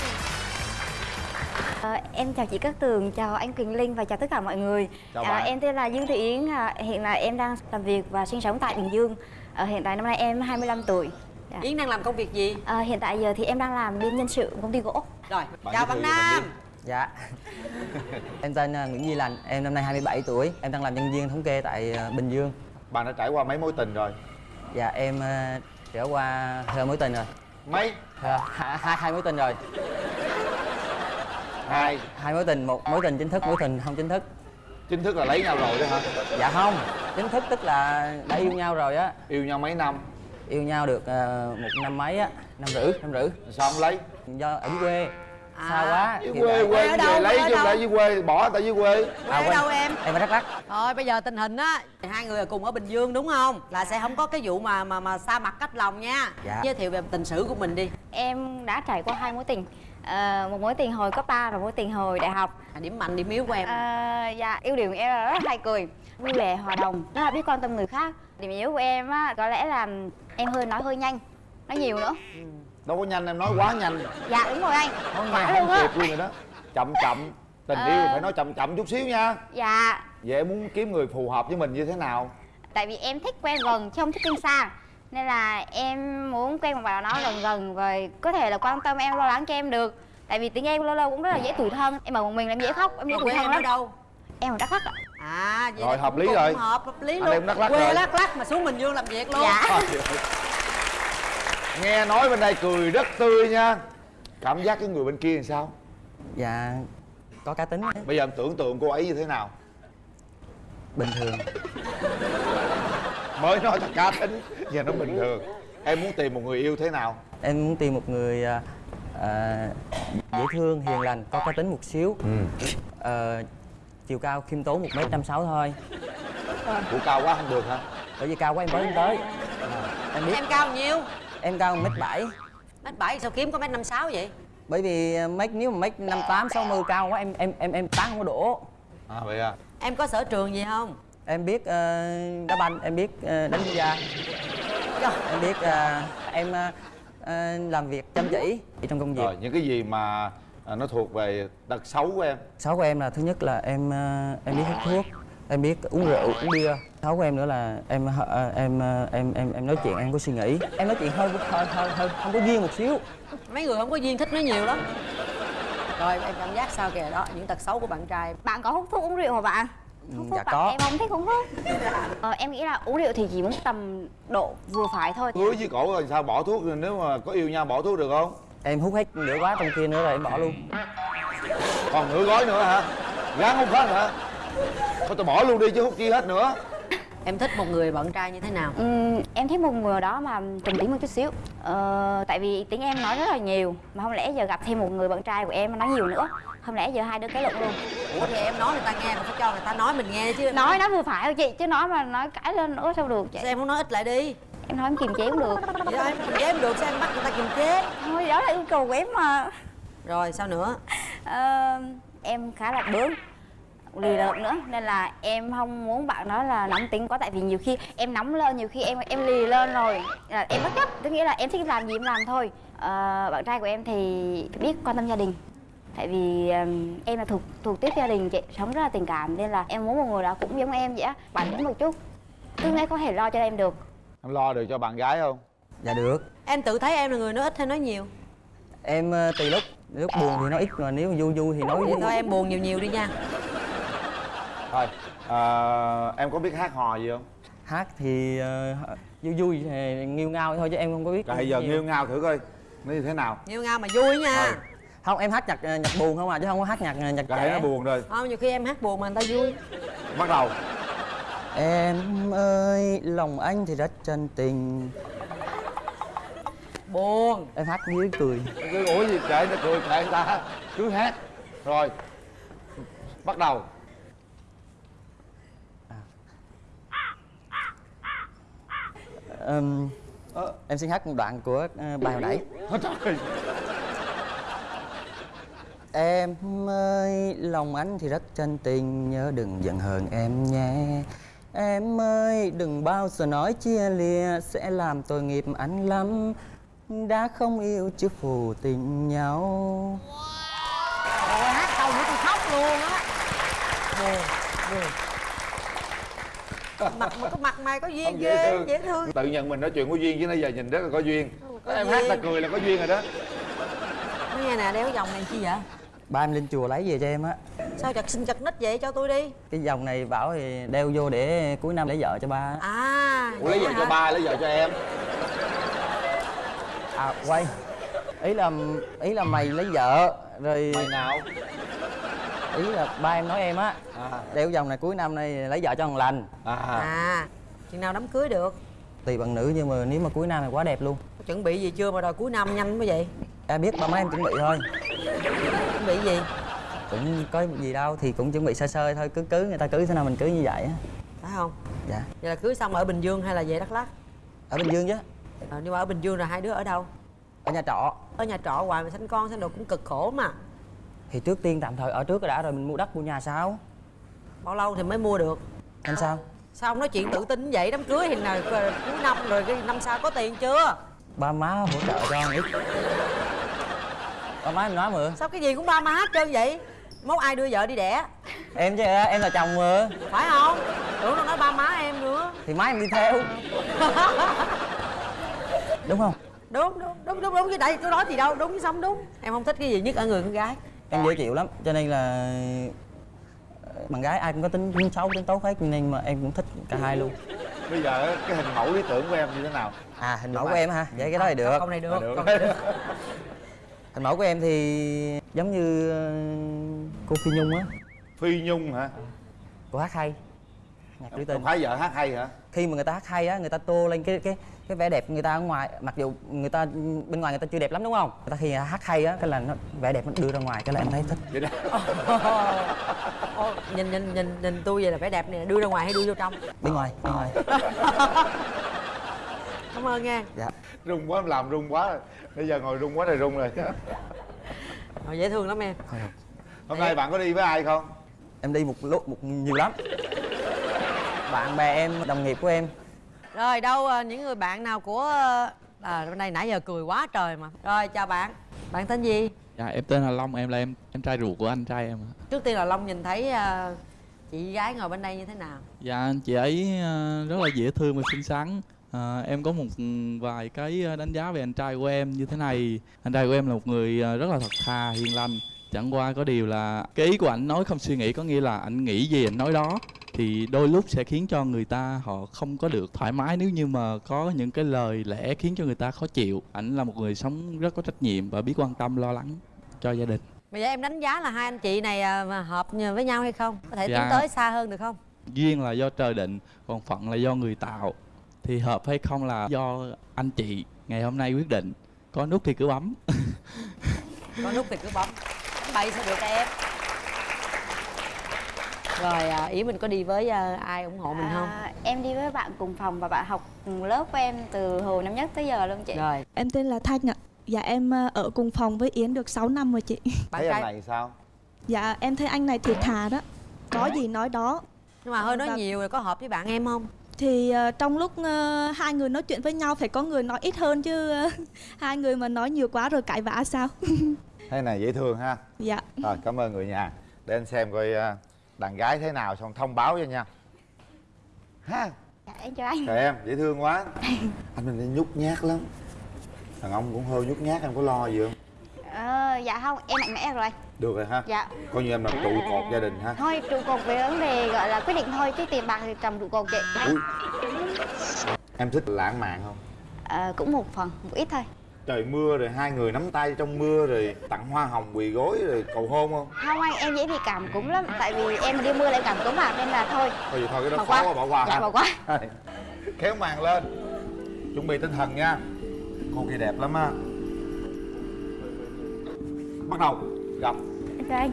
Ờ, em chào chị Cát Tường, chào anh Quỳnh Linh và chào tất cả mọi người. Chào À, bạn. em tên là Dương Thị Yến, à, hiện là em đang làm việc và sinh sống tại Bình Dương. Ờ, hiện tại năm nay em 25 tuổi. Dạ. Yến đang làm công việc gì? Ờ, hiện tại giờ thì em đang làm bên nhân sự công ty gỗ. Rồi, Bạn chào bạn bạn Nam. dạ. Em tên à, Nguyễn Duy Lành em năm nay 27 tuổi em đang làm nhân viên thống kê tại à, Bình Dương. Bạn đã trải qua mấy mối tình rồi? Dạ em à, trải qua hai mối tình rồi. Mấy? À, hai, hai hai mối tình rồi. Hai. Hai mối tình một mối tình chính thức mối tình không chính thức. Chính thức là lấy nhau rồi đó hả? Dạ không chính thức tức là đã yêu nhau rồi á. Yêu nhau mấy năm yêu nhau được à, một năm mấy á năm rưỡi năm rưỡi sao không lấy? Do ở dưới quê. À, xa quá dưới quê tại- quê ở về đâu, lấy chứ lại dưới quê bỏ ta dưới quê. Quê ở quên. đâu em? em ở đắk lắk. Rồi bây giờ tình hình á Hai người cùng ở Bình Dương đúng không? Là sẽ không có cái vụ mà mà mà xa mặt cách lòng nha. Dạ. Giới thiệu về tình sử của mình đi. Em đã trải qua hai mối tình. Ờ, một mối tình hồi cấp 3 và mối tình hồi đại học. À, Điểm mạnh, điểm yếu của em. À, dạ ưu điểm của em là rất hay cười vui vẻ hòa đồng. Rất là biết quan tâm người khác điểm yếu của em á có lẽ là em hơi nói hơi nhanh nói nhiều nữa. Đâu có nhanh em nói quá nhanh. Dạ đúng rồi anh. Nói nghe quả không kịp luôn rồi đó. Chậm chậm. Tình Ờ. yêu phải nói chậm chậm chút xíu nha. Dạ. Vậy em muốn kiếm người phù hợp với mình như thế nào? Tại vì em thích quen gần chứ không thích quen xa. Nên là em muốn quen một bạn nào đó gần gần và có thể là quan tâm em lo lắng cho em được. Tại vì tiếng em lâu lâu cũng rất là dễ tủi thân. Em ở một mình là em dễ khóc em dễ tủi thân em ở lắm. đâu? em ở đắk lắk ạ À vậy Rồi, hợp lý rồi. Hợp, hợp lý Anh luôn. em Đắk Lắk Quê rồi. Đắk Lắk mà xuống Bình Dương làm việc luôn. Dạ. Nghe nói bên đây cười rất tươi nha. Cảm giác cái người bên kia làm sao? Dạ có cá tính bây giờ em tưởng tượng cô ấy như thế nào? Bình thường. Mới nói là cá tính giờ nó bình thường. Em muốn tìm một người yêu thế nào? Em muốn tìm một người à, à, dễ thương hiền lành có cá tính một xíu. Ờ, chiều cao khiêm tốn một m năm sáu thôi. Của cao quá không được hả? Bởi vì cao quá em mới lên tới. Em biết. Em cao bao nhiêu? em cao một m bảy. Mét bảy sao kiếm có mét năm sáu vậy? bởi vì à, mấy nếu mà mấy năm tám sáu mươi cao quá em em em em tán không có đổ. À vậy à? Em có sở trường gì không? em biết ờ, đá banh em biết ờ, đánh bida em biết ờ, em ờ, ờ, làm việc chăm chỉ trong công việc. Rồi những cái gì mà à, nó thuộc về tật xấu của em. Xấu của em là thứ nhất là em ờ, em biết hút thuốc em biết uống rượu uống bia. Xấu của em nữa là em ờ, em ờ, em em em nói chuyện em có suy nghĩ. Em nói chuyện hơi hơi hơi, hơi không có duyên một xíu. Mấy người không có duyên thích nói nhiều lắm. Rồi em cảm giác sao kìa? Đó Những tật xấu của bạn trai. Bạn có hút thuốc uống rượu hả bạn? Hút thuốc dạ bạn có. em không thích uống thuốc. Ờ, em nghĩ là uống rượu thì chỉ muốn tầm độ vừa phải thôi. Cưới với cổ rồi sao? Bỏ thuốc nếu mà có yêu nhau bỏ thuốc được không em hút hết nửa quá trong kia nữa rồi em bỏ luôn. Còn nửa gói nữa hả? Gán hút hết hả? Thôi tôi bỏ luôn đi chứ hút chi hết nữa. Em thích một người bạn trai như thế nào? Ừm, em thích một người đó mà trầm tính một chút xíu. Ờ, tại vì tiếng em nói rất là nhiều mà không lẽ giờ gặp thêm một người bạn trai của em mà nói nhiều nữa? Không lẽ giờ hai đứa cái lộn luôn? Ủa thì em nói người ta nghe mà phải cho người ta nói mình nghe chứ nói nó vừa phải thôi chị chứ nói mà nói cãi lên nữa sao được chị? Sao em không nói ít lại đi em nói em kiềm chế cũng được. Vậy đó em kiềm chế em được sao em bắt người ta kiềm chế? Thôi đó là yêu cầu của em mà. Rồi sao nữa? Ờ, em khá là bướng lì lợm nữa nên là em không muốn bạn nói là nóng tính quá tại vì nhiều khi em nóng lên nhiều khi em em lì lên rồi. Là em bất chấp tức nghĩa là em thích làm gì em làm thôi. Ờ, bạn trai của em thì biết quan tâm gia đình. Tại vì ừm, em là thuộc thuộc tiếp gia đình chị sống rất là tình cảm nên là em muốn một người đó cũng giống em vậy á. Bản lĩnh một chút cứ nghe có thể lo cho em được em lo được cho bạn gái không? Dạ được. Em tự thấy em là người nói ít hay nói nhiều? Em ờ, tùy lúc. Lúc buồn thì nói ít mà nếu vui vui thì nói Vậy thôi em buồn nhiều nhiều đi nha. Thôi à, em có biết hát hò gì không? Hát thì ờ, vui vui thì nghiêu ngao thôi chứ em không có biết rồi giờ nhiều. nghêu ngao thử coi nó như thế nào? Nhiều ngao mà vui nha. Ừ. không em hát nhạc nhạc buồn không à chứ không có hát nhạc nhạc nó trẻ. buồn rồi. Không nhiều khi em hát buồn mà người ta vui. Bắt đầu em ơi lòng anh thì rất chân tình. Buồn. Em hát dưới cười. Cứ ủa gì kệ nó cười kệ ta. Cứ hát. Rồi. Bắt đầu. Ừm, em xin hát một đoạn của ờ, bài hồi nãy. Em ơi, lòng anh thì rất chân tình. Nhớ đừng giận hờn em nhé Em ơi, đừng bao giờ nói chia lìa Sẽ làm tội nghiệp anh lắm. Đã không yêu chứ phù tình nhau. Ôi, hát câu nữa tôi khóc luôn á. Buồn buồn mặt mà cái mặt mày có duyên Không, dễ ghê thương. dễ thương. Tự nhận mình nói chuyện có duyên chứ nãy giờ nhìn rất là có duyên. Có Em hát là duyên. cười là có duyên rồi đó. Nghe nè đeo cái vòng này chi vậy? Ba em lên chùa lấy về cho em á sao chặt xin chặt nít vậy? Cho tôi đi. Cái vòng này bảo thì đeo vô để cuối năm lấy vợ cho ba. Á. à Ủa lấy vợ vậy cho hả? ba, lấy vợ cho em. À quay. Ý là ý là mày lấy vợ rồi Mày nào? ý là ba em nói em á À. đeo vòng này cuối năm nay lấy vợ cho thằng lành. À. À chừng nào đám cưới được? Tùy bạn nữ nhưng mà nếu mà cuối năm thì quá đẹp luôn. Có chuẩn bị gì chưa mà đòi cuối năm nhanh mới vậy? Em biết ba má em chuẩn bị thôi. Chuẩn bị gì cũng có gì đâu thì cũng chuẩn bị sơ sơ thôi cứ cưới người ta cưới thế nào mình cưới như vậy á. Phải không? Dạ. Vậy là cưới xong ở bình dương hay là về đắk lắk? Ở bình dương chứ. À, nhưng mà ở bình dương là hai đứa ở đâu? Ở nhà trọ. Ở nhà trọ hoài mà sanh con sanh đồ cũng cực khổ mà. Thì trước tiên tạm thời ở trước đã rồi mình mua đất mua nhà sao? Bao lâu thì mới mua được? Em sao? Sao ông nói chuyện tự tin vậy? Đám cưới thì nào cuối năm rồi cái năm sau có tiền chưa? Ba má hỗ trợ cho ít. Ba má em nói mà. Sao cái gì cũng ba má hết trơn vậy mốt ai đưa vợ đi đẻ? Em chứ em là chồng mà. Phải không? Tưởng đâu nói ba má em nữa. Thì má em đi theo. Đúng không? Đúng đúng đúng đúng đúng. Cái đây tôi nói gì đâu đúng xong đúng. Em không thích cái gì nhất ở người con gái. Em dễ chịu lắm cho nên là ờ, bạn gái ai cũng có tính, tính xấu tính tốt hết nên mà em cũng thích cả hai luôn. Bây giờ cái hình mẫu lý tưởng của em như thế nào? À hình mẫu của em hả? Vậy cái đó thì được. câu này được, À, được. Hình mẫu của em thì giống như ờ, cô phi nhung á. Phi Nhung hả? Cô hát hay. Nhạc trữ Không tình phải vợ hát hay hả? Khi mà người ta hát hay á người ta tô lên cái cái cái vẻ đẹp người ta ở ngoài mặc dù người ta bên ngoài người ta chưa đẹp lắm đúng không? Người ta khi hát hay á cái là nó vẻ đẹp nó đưa ra ngoài cái là em thấy thích. Vậy đó. Ô, nhìn nhìn nhìn nhìn tôi vậy là vẻ đẹp này đưa ra ngoài hay đưa vô trong? Bên ngoài bên ngoài cảm ơn nha. Dạ. Rung quá em làm rung quá. Bây giờ ngồi rung quá rồi rung rồi. Rồi, dễ thương lắm em. Hôm nay bạn có đi với ai không? Em đi một lúc một nhiều lắm. Bạn bè em đồng nghiệp của em. Rồi đâu ờ, những người bạn nào của ờ, à bên đây nãy giờ cười quá trời mà. Rồi chào bạn. Bạn tên gì? Dạ em tên là Long, em là em em trai ruột của anh trai em ạ. trước tiên là long nhìn thấy ờ, chị gái ngồi bên đây như thế nào? Dạ chị ấy ờ, rất là dễ thương và xinh xắn. Ờ, em có một vài cái ờ, đánh giá về anh trai của em như thế này. Anh trai của em là một người ờ, rất là thật thà, hiền lành. Chẳng qua có điều là cái ý của anh nói không suy nghĩ có nghĩa là anh nghĩ gì anh nói đó thì đôi lúc sẽ khiến cho người ta họ không có được thoải mái nếu như mà có những cái lời lẽ khiến cho người ta khó chịu. Anh là một người sống rất có trách nhiệm và biết quan tâm lo lắng cho gia đình. bây giờ em đánh giá là hai anh chị này mà hợp với nhau hay không có thể Dạ. tiến tới xa hơn được không duyên là do trời định còn phận là do người tạo thì hợp hay không là do anh chị ngày hôm nay quyết định có nút thì cứ bấm có nút thì cứ bấm bấm bậy sao được em rồi à, ý mình có đi với à, ai ủng hộ mình không À, em đi với bạn cùng phòng và bạn học cùng lớp của em từ hồi năm nhất tới giờ luôn chị rồi Em tên là Thanh ạ. Dạ em ở cùng phòng với Yến được 6 năm rồi chị. bạn Thấy anh này sao Dạ em thấy anh này thiệt thà đó. Có gì nói đó. nhưng mà hơi nói Dạ. nhiều rồi có hợp với bạn em không Thì ờ, trong lúc ờ, hai người nói chuyện với nhau phải có người nói ít hơn chứ ờ, hai người mà nói nhiều quá rồi cãi vã sao? Thế này dễ thương ha. Dạ. Rồi cảm ơn người nhà. Để anh xem coi à, đàn gái thế nào xong thông báo cho nha. Ha. Dạ, em chào anh. Trời em dễ thương quá. Anh mình đi nhút nhát lắm. Đàn ông cũng hơi nhút nhát em có lo gì không? Ờ, dạ không em mạnh mẽ rồi Được rồi ha. Dạ. Coi như em là trụ cột gia đình ha. Thôi trụ cột về vấn đề gọi là quyết định thôi chứ tiền bạc thì trồng trụ cột chị Ui. Em thích lãng mạn không? Ờ, cũng một phần một ít thôi. Trời mưa rồi hai người nắm tay trong mưa rồi tặng hoa hồng quỳ gối rồi cầu hôn không? Không anh em dễ bị cảm cúm lắm tại vì em đi mưa lại cảm cúm à nên là thôi. Thôi vậy thôi cái đó Bỏ khó qua. bỏ qua Dạ, ha. bỏ qua. kéo màn lên. Chuẩn bị tinh thần nha. Cô kia đẹp lắm á. Bắt đầu gặp Em chào anh.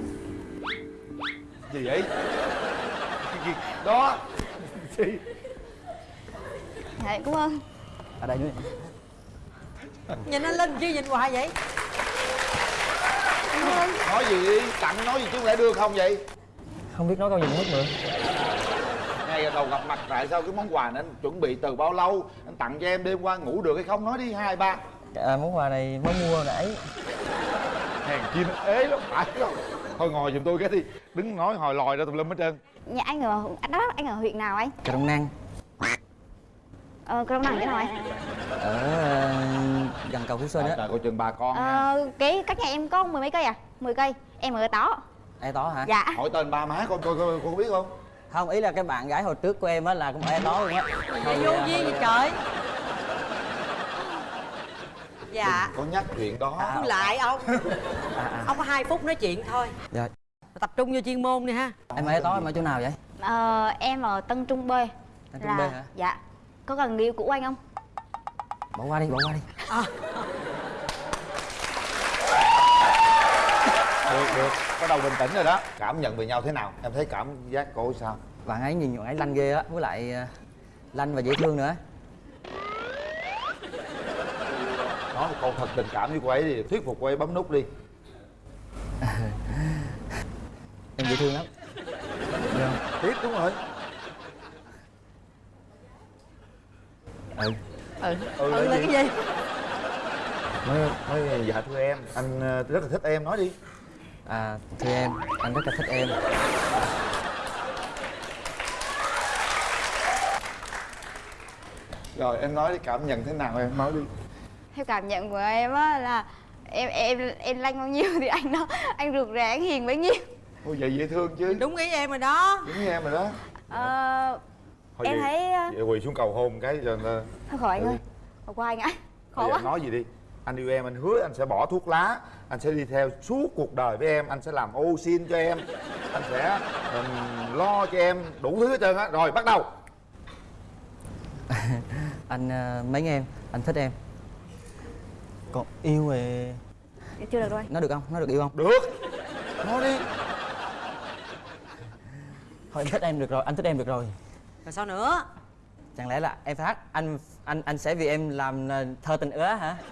Gì vậy? Gì? đó. Gì? Dạ cảm ơn. Ở đây nữa. Nhìn anh linh chứ nhìn hoài vậy. Cảm ơn. Nói gì đi? Tặng nói gì chứ không lẽ đưa không vậy? Không biết nói câu gì hết nữa. Ngay đầu gặp mặt tại sao cái món quà này anh chuẩn bị từ bao lâu? Anh tặng cho em đêm qua ngủ được hay không? Nói đi hai ba. À, món quà này mới mua nãy hèn chi nó ế lắm. Phải không? Thôi ngồi giùm tôi cái đi. Đứng nói hồi lòi ra tùm lum hết trơn. Nhà anh ở anh đó anh ở huyện nào anh? Cà rông năng. Ờ cái nào chỗ nào anh? Ở ờ, gần cầu phú sơn trời á coi chừng bà con nha. Ờ cái cách nhà em có mười mấy cây à? Mười cây. Em ở tó e tó hả? Dạ. Hỏi tên ba má con coi coi con có biết không? Không ý là cái bạn gái hồi trước của em á là cũng e tó luôn á. Vô duyên thôi, gì trời dạ. Có nhắc chuyện đó. À. Lại ông. À, à. ông có hai phút nói chuyện thôi. Dạ. Tập trung vô chuyên môn đi ha. Em e tó em ở chỗ nào vậy? Ờ em ở tân trung b. Tân Trung B hả? dạ. Có gần người yêu cũ anh không? Bỏ qua đi bỏ qua đi. Được được. Bắt đầu bình tĩnh rồi đó. Cảm nhận về nhau thế nào? Em thấy cảm giác cô sao? Bạn ấy nhìn bạn ấy lanh ghê á với lại ờ, lanh và dễ thương nữa nói một câu thật tình cảm với cô ấy đi thuyết phục cô ấy bấm nút đi. Em dễ thương lắm. Biết đúng rồi. Ừ. Ừ. Ừ, ừ là là gì? cái gì? Nói nói dạ thưa em. Anh ờ, rất là thích em nói đi. À thưa em anh rất là thích em. Rồi em nói đi cảm nhận thế nào em? Nói đi theo cảm nhận của em á là em em em lanh bao nhiêu thì anh đó anh rụt rè anh hiền bấy nhiêu. Ôi vậy dễ thương chứ. Đúng ý em rồi đó. Đúng với em rồi đó. Ờ, Thôi em vậy- thấy ờ, vậy quỳ xuống cầu hôn cái cho thôi khỏi anh Ừ. ơi bỏ qua anh ạ khó quá. anh nói gì đi. Anh yêu em anh hứa anh sẽ bỏ thuốc lá anh sẽ đi theo suốt cuộc đời với em anh sẽ làm ô xin cho em anh sẽ ừm, lo cho em đủ thứ hết trơn á. Rồi bắt đầu. Anh ờ, mến em? Anh thích em còn yêu thì dạ, chưa được đâu nó được không? Nó được yêu không? Được. Nói đi. Thôi anh thích em được rồi anh thích em được rồi. Rồi sao nữa? Chẳng lẽ là em phải hát anh anh anh sẽ vì em làm ờ, thơ tình ứa hả?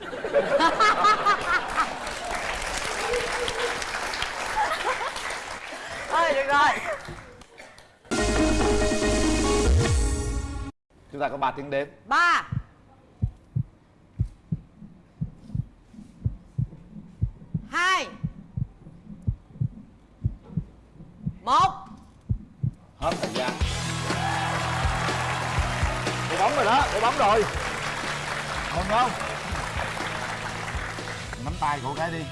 Thôi được rồi. Chúng ta có ba tiếng đếm. Ba. Tay cô gái đi.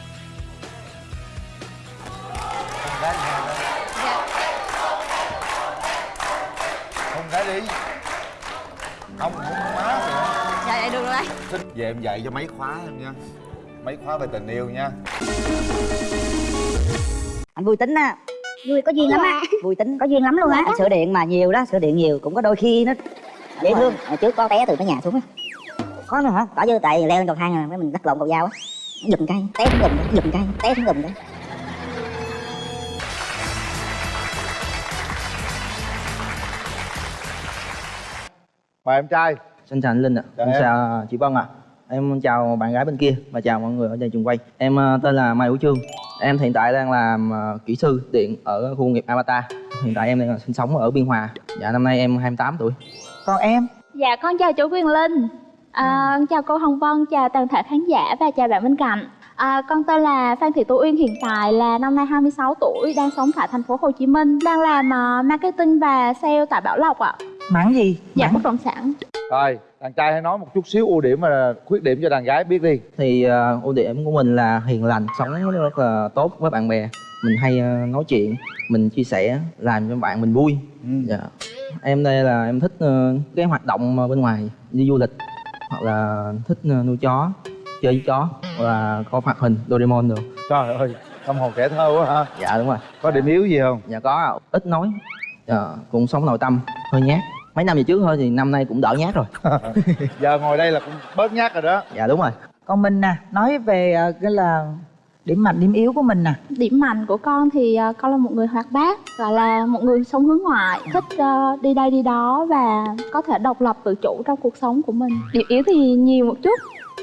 Con gái đi. Dạ. Con gái đi. Không không má kìa dạ dạ được rồi anh. Thích về em dạy cho mấy khóa em nha. Mấy khóa về tình yêu nha. Anh vui tính á. Vui có duyên lắm á. Vui tính. Có duyên lắm luôn á. Sửa điện mà nhiều đó sửa điện nhiều cũng có đôi khi nó dễ thương. hồi trước có té từ cái nhà xuống á. Có nữa hả? Có chứ tại leo lên cầu thang rồi mình lắc lộn cầu dao á giùm cây té xuống gùm cái giùm cây té xuống gùm cái mời em trai Xin chào anh Linh ạ. Chào Xin em. chào chị Vân ạ. Em chào bạn gái bên kia và chào mọi người ở trên trường quay. Em ờ, tên là Mai Hữu Trương. Em hiện tại đang làm ờ, kỹ sư điện ở khu nghiệp Avatar. Hiện tại em đang sinh sống ở Biên Hòa. Dạ năm nay em 28 tuổi. còn em dạ con chào chú Quyền Linh à, chào cô Hồng Vân chào toàn thể khán giả và chào bạn bên cạnh. À, con tên là Phan Thị Tú Uyên hiện tại là năm nay 26 tuổi đang sống tại thành phố Hồ Chí Minh đang làm ờ, marketing và sale tại Bảo Lộc ạ. Mắng gì? Dạ bất động sản. Rồi đàn trai hãy nói một chút xíu ưu điểm và khuyết điểm cho đàn gái biết đi. Thì ờ, ưu điểm của mình là hiền lành, sống rất là tốt với bạn bè. Mình hay ờ, nói chuyện, mình chia sẻ, làm cho bạn mình vui. Dạ. Em đây là em thích ờ, cái hoạt động bên ngoài đi du lịch hoặc là thích ờ, nuôi chó chơi với chó và có hoạt hình Doraemon được trời ơi tâm hồn trẻ thơ quá ha. Dạ đúng rồi. Có điểm yếu gì không? Dạ có. Ạ. ít nói. Dạ, cũng sống nội tâm. Hơi nhát. Mấy năm về trước thôi thì năm nay cũng đỡ nhát rồi. Giờ ngồi đây là cũng bớt nhát rồi đó. Dạ đúng rồi. Còn mình nè nói về ờ, cái là điểm mạnh điểm yếu của mình nè Điểm mạnh của con thì ờ, con là một người hoạt bát, gọi là một người sống hướng ngoại, thích ờ, đi đây đi đó và có thể độc lập tự chủ trong cuộc sống của mình. Điểm yếu thì nhiều một chút,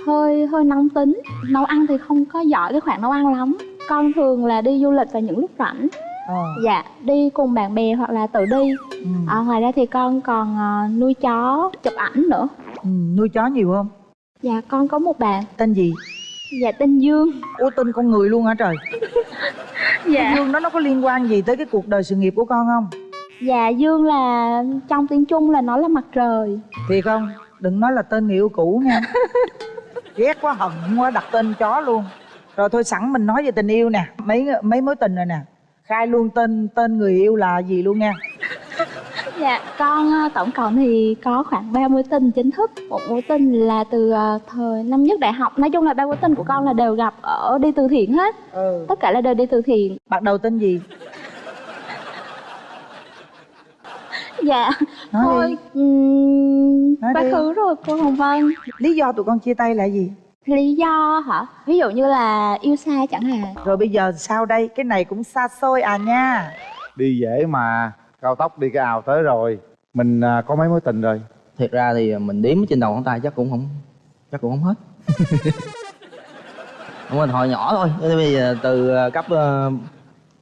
hơi hơi nóng tính. Nấu ăn thì không có giỏi cái khoản nấu ăn lắm. Con thường là đi du lịch vào những lúc rảnh. ờ. Dạ, đi cùng bạn bè hoặc là tự đi. ừ. À, ngoài ra thì con còn ờ, nuôi chó, chụp ảnh nữa. Ừ, nuôi chó nhiều không Dạ, con có một bạn. tên gì Dạ, tên Dương. Ủa tên con người luôn hả trời? Dạ. Cái Dương đó nó có liên quan gì tới cái cuộc đời sự nghiệp của con không? Dạ, Dương là trong tiếng Trung là nó là mặt trời. Thiệt không? Đừng nói là tên người yêu cũ nha. Ghét quá hận quá đặt tên chó luôn. Rồi thôi sẵn mình nói về tình yêu nè. Mấy mấy mối tình rồi nè. Khai luôn tên tên người yêu là gì luôn nha Dạ, con ờ, tổng cộng thì có khoảng 3 mối tình chính thức. Một mối tình là từ ờ, thời năm nhất đại học. Nói chung là ba mối tình của con là đều gặp ở đi từ thiện hết. Ừ. Tất cả là đều đi từ thiện. Bắt đầu tên gì? Dạ, Nói thôi Nói Quá khứ rồi cô Hồng Vân. Lý do tụi con chia tay là gì? Lý do hả? Ví dụ như là yêu xa chẳng hạn. Rồi bây giờ sao đây cái này cũng xa xôi à nha. Đi dễ mà cao tốc đi cái ào tới rồi mình à, có mấy mối tình rồi? Thiệt ra thì mình đếm trên đầu ngón tay chắc cũng không chắc cũng không hết. Đúng rồi hồi nhỏ thôi bây giờ từ ờ, cấp ờ,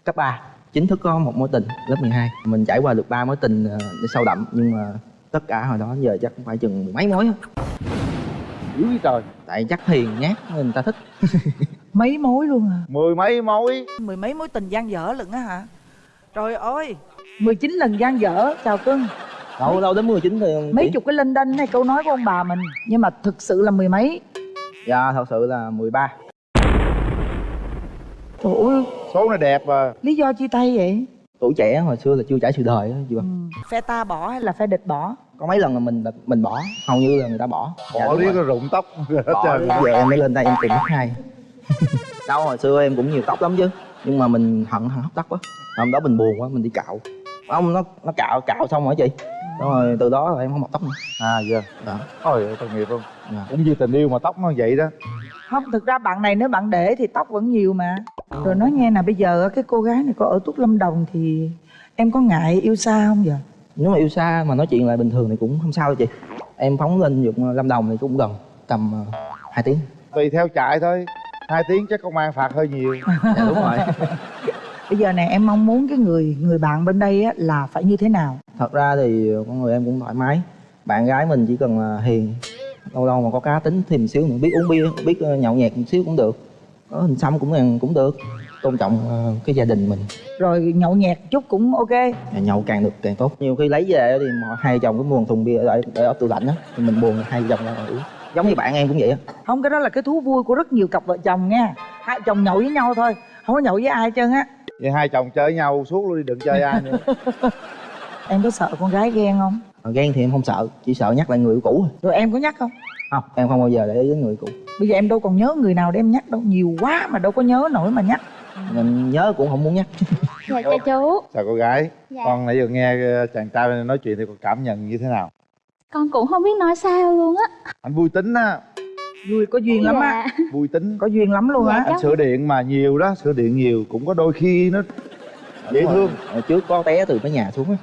cấp 3 chính thức có một mối tình lớp 12 mình trải qua được ba mối tình để sâu đậm nhưng mà tất cả hồi đó giờ chắc cũng phải chừng mấy mối á. dữ trời. Tại chắc hiền nhát nên người ta thích. Mấy mối luôn à? Mười mấy mối. Mười mấy mối tình gian dở lận á hả? Trời ơi 19 lần gian dở. Chào cưng. Đâu đâu đến 19 thì mấy chục cái linh đinh hay câu nói của ông bà mình nhưng mà thực sự là mười mấy. Dạ thật sự là 13 trời ơi số này đẹp à lý do chia tay vậy? Tuổi trẻ hồi xưa là chưa trải sự đời á chị Ừ. Phe ta bỏ hay là phe địch bỏ? Có mấy lần là mình mình bỏ hầu như là người ta bỏ. Dạ, bỏ đúng riết rụng tóc. Hết bỏ giờ em mới lên đây em tìm mất hai. Đâu hồi xưa em cũng nhiều tóc lắm chứ nhưng mà mình hận hận hấp tóc á hôm đó mình buồn quá mình đi cạo ông nó nó cạo cạo xong rồi chị? Xong rồi từ đó là em không mọc tóc nữa. À giờ Đó. ôi ơi tội nghiệp không? Dạ. cũng như tình yêu mà tóc nó vậy đó. Không thực ra bạn này nếu bạn để thì tóc vẫn nhiều mà. Rồi nói nghe nè bây giờ cái cô gái này có ở tuốt lâm đồng thì em có ngại yêu xa không vậy? Nếu mà yêu xa mà nói chuyện lại bình thường thì cũng không sao đâu chị. Em phóng lên dụng lâm đồng thì cũng gần tầm uh, 2 tiếng. Tùy theo chạy thôi. Hai tiếng chắc công an phạt hơi nhiều. Dạ đúng rồi bây giờ nè em mong muốn cái người người bạn bên đây á là phải như thế nào? Thật ra thì con người em cũng thoải mái. Bạn gái mình chỉ cần là hiền lâu lâu mà có cá tính thêm xíu nữa biết uống bia biết ờ, nhậu nhẹt một xíu cũng được. Có hình xăm cũng cũng được. Tôn trọng ờ, cái gia đình mình. Rồi nhậu nhẹt chút cũng ok. Nhậu càng được càng tốt. Nhiều khi lấy về thì hai chồng cứ mua một thùng bia để, để ở tủ lạnh á thì mình buồn hai chồng ra uống. Giống như bạn em cũng vậy á. Không cái đó là cái thú vui của rất nhiều cặp vợ chồng nha. Hai chồng nhậu với nhau thôi không có nhậu với ai hết trơn á vậy hai chồng chơi với nhau suốt luôn đi đừng chơi ai nữa. Em có sợ con gái ghen không? Mà ghen thì em không sợ chỉ sợ nhắc lại người yêu cũ thôi. Rồi em có nhắc không? Không em không bao giờ để ý đến người cũ. Bây giờ em đâu còn nhớ người nào để em nhắc đâu nhiều quá mà đâu có nhớ nổi mà nhắc. Mình nhớ cũng không muốn nhắc. Dạ chào chú. Chào cô gái? Dạ. con nãy giờ nghe ờ, chàng trai nói chuyện thì con cảm nhận như thế nào? Con cũng không biết nói sao luôn á. Anh vui tính á vui có duyên lắm á. Dạ. vui tính. Có duyên lắm luôn Dạ, á anh sửa điện mà nhiều đó sửa điện nhiều cũng có đôi khi nó dễ thương. Hồi trước có té từ cái nhà xuống á.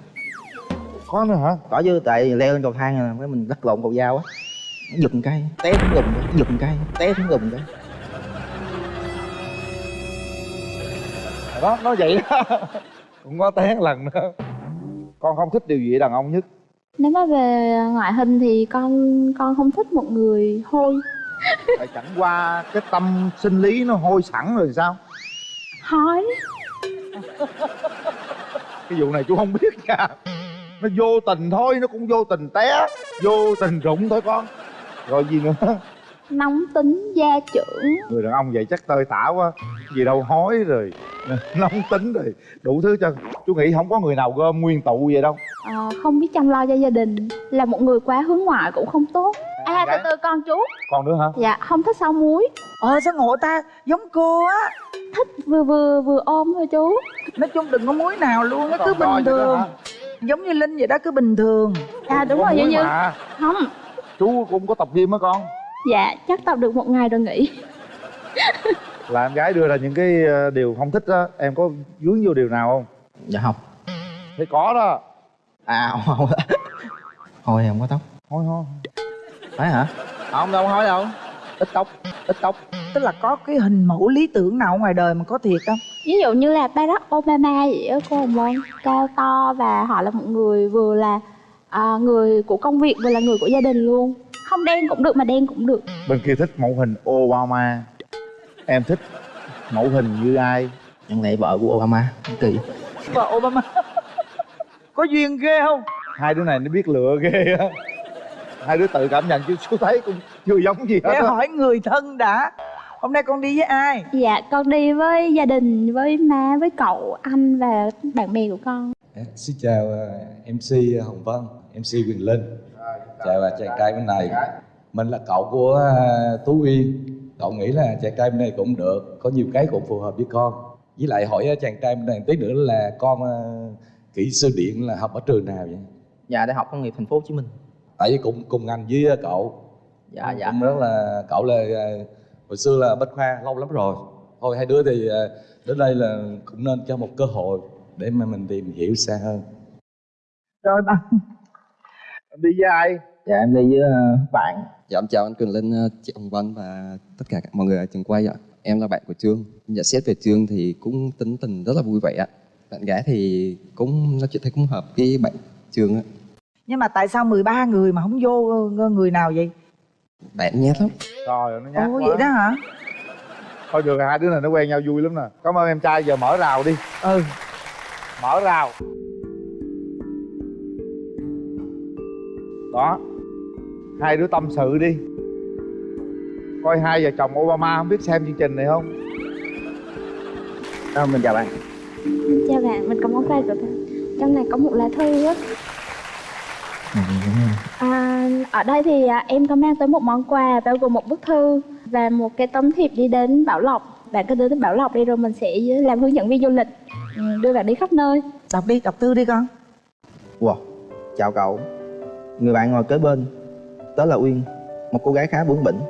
Có nữa hả? Có chứ tại leo lên cầu thang là cái mình lắc lộn cầu dao á. Nó giật một cái té xuống gùm giật một cái té xuống gùm cái. Đó nó vậy đó. Cũng có té lần nữa. Con không thích điều gì ở đàn ông nhất. Nếu mà về ngoại hình thì con con không thích một người hôi tại chẳng qua cái tâm sinh lý nó hôi sẵn rồi sao? Hói cái vụ này chú không biết nha. Nó vô tình thôi nó cũng vô tình té. Vô tình rụng thôi con. Rồi gì nữa? Nóng tính, gia trưởng. Người đàn ông vậy chắc tơi tả quá. Gì đâu hói rồi. Nóng tính rồi. Đủ thứ cho chú nghĩ không có người nào gom nguyên tụ vậy đâu. Ờ, Không biết chăm lo cho gia đình. Là một người quá hướng ngoại cũng không tốt À từ từ con chú. Còn nữa hả? Dạ không thích sao muối. Ờ sao ngộ ta? Giống cô á. Thích vừa vừa vừa ôm thôi chú. Nói chung đừng có muối nào luôn Nó cứ bình vậy thường? Giống như Linh vậy đó cứ bình thường. À đúng rồi muối như. Không. Chú cũng có tập gym á con. Dạ chắc tập được một ngày rồi nghỉ. Là em gái đưa ra những cái ờ, điều không thích á em có vướng vô điều nào không? Dạ không. Thì có đó. À không không. Thôi không có tóc. Thôi thôi phải hả? Không đâu nói đâu. Ít tóc ít tóc. Tức là có cái hình mẫu lý tưởng nào ngoài đời mà có thiệt không? Ví dụ như là Barack Obama vậy á cô Hồng Vân Cao to và họ là một người vừa là à, người của công việc vừa là người của gia đình luôn. Không đen cũng được mà đen cũng được. Bên kia thích mẫu hình Obama. Em thích mẫu hình như ai? Chẳng lẽ vợ của Obama kỳ. Vợ Obama. Có duyên ghê không? Hai đứa này nó biết lựa ghê á hai đứa tự cảm nhận chứ chú thấy cũng chưa giống gì hết á. hỏi người thân đã. Hôm nay con đi với ai? Dạ con đi với gia đình, với má, với cậu, anh và bạn bè của con. Dạ, Xin chào ờ, MC Hồng Vân, MC Quyền Linh. Chào ờ, chàng trai bên này. Mình là cậu của ờ, Tú Uyên. Cậu nghĩ là chàng trai bên này cũng được Có nhiều cái cũng phù hợp với con. Với lại hỏi chàng trai bên này tí nữa là con kỹ sư điện là học ở trường nào vậy? dạ đại học công nghiệp thành phố Hồ Chí Minh Tại vì cũng cùng ngành với ờ, cậu dạ dạ Cũng rất là cậu là ờ, hồi xưa là bách khoa lâu lắm rồi Thôi hai đứa thì ờ, đến đây là cũng nên cho một cơ hội để mà mình tìm hiểu xa hơn Rồi bạn em đi với ai dạ em đi với bạn Dạ em chào anh Cường Linh, chị Hồng Vân và tất cả mọi người ở trường quay ạ. Em là bạn của Trương. Nhận xét về Trương thì cũng tính tình rất là vui vẻ ạ. Bạn gái thì cũng nói chuyện thấy cũng hợp với bạn Trương á. Nhưng mà tại sao 13 người mà không vô ờ, người nào vậy? Bạn nhát lắm. rồi nó nhát Ồ quá. vậy đó hả? Thôi được hai đứa này nó quen nhau vui lắm nè. Cảm ơn em trai giờ mở rào đi. Ừ. Mở rào. Đó. Hai đứa tâm sự đi. Coi hai vợ chồng Obama không biết xem chương trình này không? À, mình chào bạn. Chào bạn, mình có món quà của bạn. Trong này có một lá thư á à, Ở đây thì à, em có mang tới một món quà bao gồm một bức thư Và một cái tấm thiệp đi đến Bảo Lộc. Bạn cứ đưa đến Bảo Lộc đi rồi mình sẽ làm hướng dẫn viên du lịch ừ, Đưa bạn đi khắp nơi. Đọc đi, đọc thư đi con. Wow chào cậu. Người bạn ngồi kế bên tớ là Uyên một cô gái khá bướng bỉnh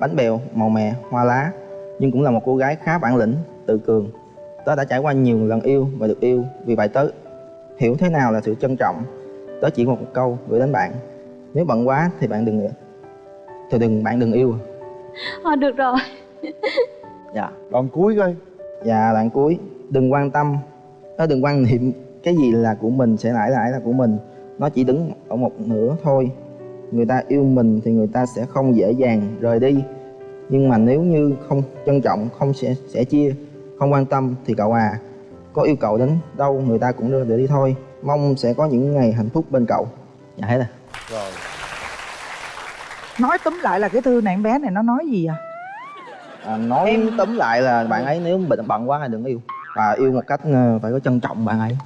bánh bèo màu mè hoa lá nhưng cũng là một cô gái khá bản lĩnh tự cường. Tớ đã trải qua nhiều lần yêu và được yêu vì vậy tớ. Hiểu thế nào là sự trân trọng tớ chỉ một câu gửi đến bạn. Nếu bận quá thì bạn đừng thì đừng bạn đừng yêu. Thôi được rồi. Dạ. Đoạn cuối coi. Và đoạn cuối. Đừng quan tâm. Nó đừng quan niệm cái gì là của mình sẽ mãi mãi là của mình. Nó chỉ đứng ở một nửa thôi. Người ta yêu mình thì người ta sẽ không dễ dàng rời đi. Nhưng mà nếu như không trân trọng không sẽ sẽ chia không quan tâm thì cậu à có yêu cậu đến đâu người ta cũng đưa để đi thôi mong sẽ có những ngày hạnh phúc bên cậu. Dạ hết rồi. Rồi. Nói túm lại là cái thư này em bé này nó nói gì à? À, nói Em- tóm lại là bạn ấy nếu bận bận quá thì đừng yêu. Và yêu một cách ờ, phải có trân trọng bạn ấy.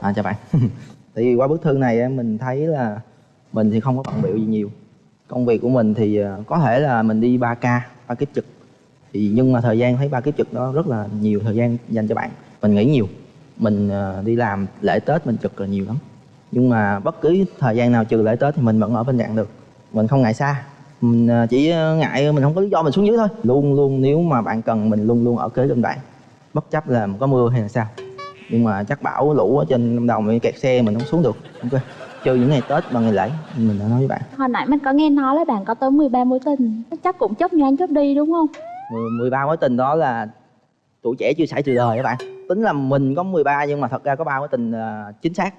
À chào bạn. Thì qua bức thư này em mình thấy là mình thì không có bận biểu gì nhiều. Công việc của mình thì ờ, có thể là mình đi 3 ca ba kiếp trực. Thì nhưng mà thời gian thấy ba kiếp trực đó rất là nhiều thời gian dành cho bạn. Mình nghĩ nhiều mình ờ, đi làm lễ tết mình trực là nhiều lắm. Nhưng mà bất cứ thời gian nào trừ lễ tết thì mình vẫn ở bên cạnh được. Mình không ngại xa. Mình ờ, chỉ ngại mình không có lý do mình xuống dưới thôi. Luôn luôn nếu mà bạn cần mình luôn luôn ở kế bên bạn. Bất chấp là có mưa hay là sao. Nhưng mà chắc bão lũ ở trên lâm đồng kẹt xe mình không xuống được. Ok. Trừ những ngày tết và ngày lễ mình đã nói với bạn. Hồi nãy mình có nghe nói là bạn có tới 13 mối tình. Chắc cũng chớp nhoáng chớp đi đúng không? 10, 13 mối tình đó là tuổi trẻ chưa xảy từ đời các bạn. Tính là mình có 13 nhưng mà thật ra có ba mối tình ờ, chính xác.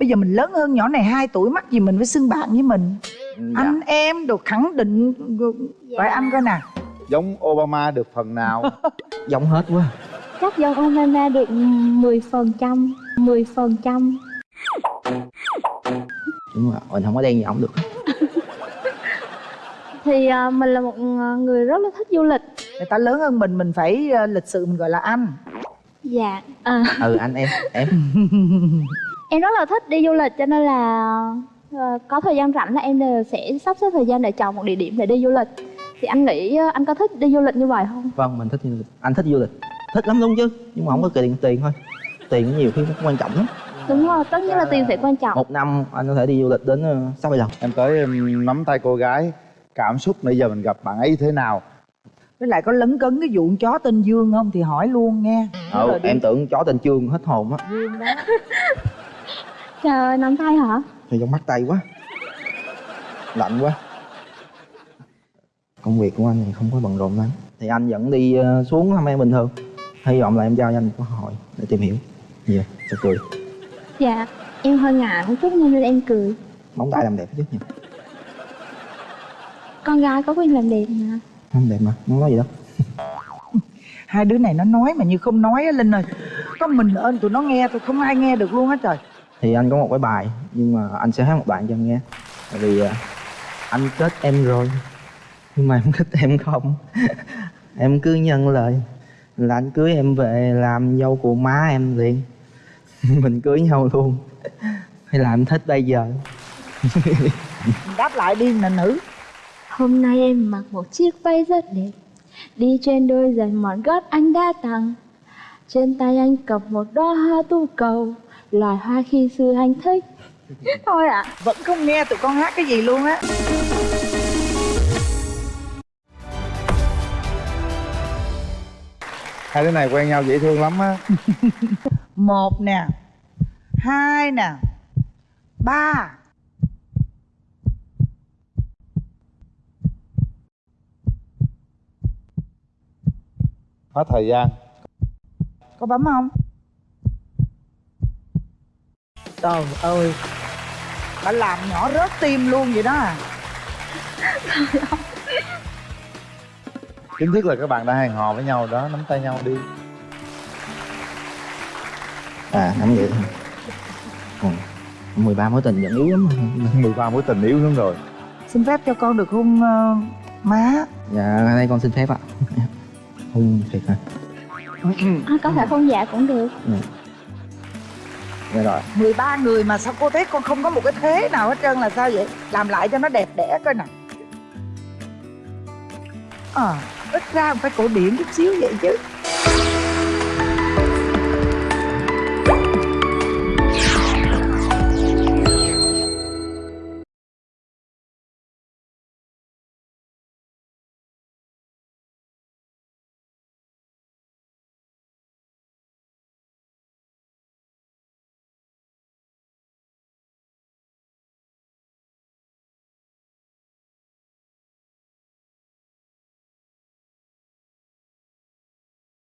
Bây giờ mình lớn hơn nhỏ này 2 tuổi mắc gì mình phải xưng bạn với mình. Dạ. Anh em được khẳng định Phải anh coi nè. Giống Obama được phần nào? Giống hết quá. Chắc do Obama được 10 phần trăm 10 phần trăm. Đúng rồi mình không có đen gì ổng được Thì à, mình là một à, người rất là thích du lịch. Người ta lớn hơn mình mình phải ờ, lịch sự mình gọi là anh Dạ à, ừ anh em em. Em rất là thích đi du lịch cho nên là Ờ, có thời gian rảnh là em đều sẽ sắp xếp thời gian để chọn một địa điểm để đi du lịch. Thì anh nghĩ ờ, anh có thích đi du lịch như vậy không? Vâng mình thích du lịch. Anh thích du lịch. Thích lắm luôn chứ? Nhưng mà không có tiền tiền thôi. Tiền nhiều khi nó không quan trọng lắm. Đúng rồi tất nhiên là tiền sẽ quan trọng. Một năm anh có thể đi du lịch đến sáu bảy lần. Em tới em nắm tay cô gái cảm xúc nãy giờ mình gặp bạn ấy thế nào? Với lại có lấn cấn cái vụ chó tên dương không thì hỏi luôn nghe. Ừ, em tưởng chó tên trương hết hồn á. Dương đó. Trời ơi nắm tay hả? Thì trong mắt tay quá. Lạnh quá. Công việc của anh thì không có bận rộn lắm. Thì anh vẫn đi ờ, xuống thăm em bình thường? Hy vọng là em giao cho anh một cơ hội để tìm hiểu. Nhiều cho cười. Dạ em hơi ngại một chút nên em cười. Móng tay làm đẹp chứ nhỉ con gái có quyền làm đẹp mà. Không đẹp mà không nói gì đâu. Hai đứa này nó nói mà như không nói á linh ơi. Có mình ơn tụi nó nghe tôi không ai nghe được luôn á trời. Thì anh có một cái bài nhưng mà anh sẽ hát một đoạn cho em nghe. Tại vì ờ, anh kết em rồi nhưng mà em thích em không. Em cứ nhận lời là anh cưới em về làm dâu của má em liền. Mình cưới nhau luôn. Hay là em thích bây giờ? Đáp lại đi nè nữ hôm nay em mặc một chiếc váy rất đẹp. Đi trên đôi giày mòn gót anh đã tặng. Trên tay anh cầm một đóa hoa tu cầu loài hoa khi xưa anh thích. Thôi ạ. Vẫn không nghe tụi con hát cái gì luôn á. Hai đứa này quen nhau dễ thương lắm á. Một nè hai nè ba hết thời gian. Có bấm không? Trời ơi. Bà làm nhỏ rớt tim luôn vậy đó à. Chính thức là các bạn đã hẹn hò với nhau đó nắm tay nhau đi. À nắm vậy thôi. Còn 13 mối tình vẫn yếu lắm mà. 13 mối tình yếu lắm rồi. Xin phép cho con được hôn ờ, má. Dạ đây con xin phép ạ hôn thiệt hả à, có thể không dạ cũng được. Dạ rồi. 13 người mà sao cô thấy con không có một cái thế nào hết trơn là sao vậy? Làm lại cho nó đẹp đẽ coi nè à, ít ra phải cổ điển chút xíu vậy chứ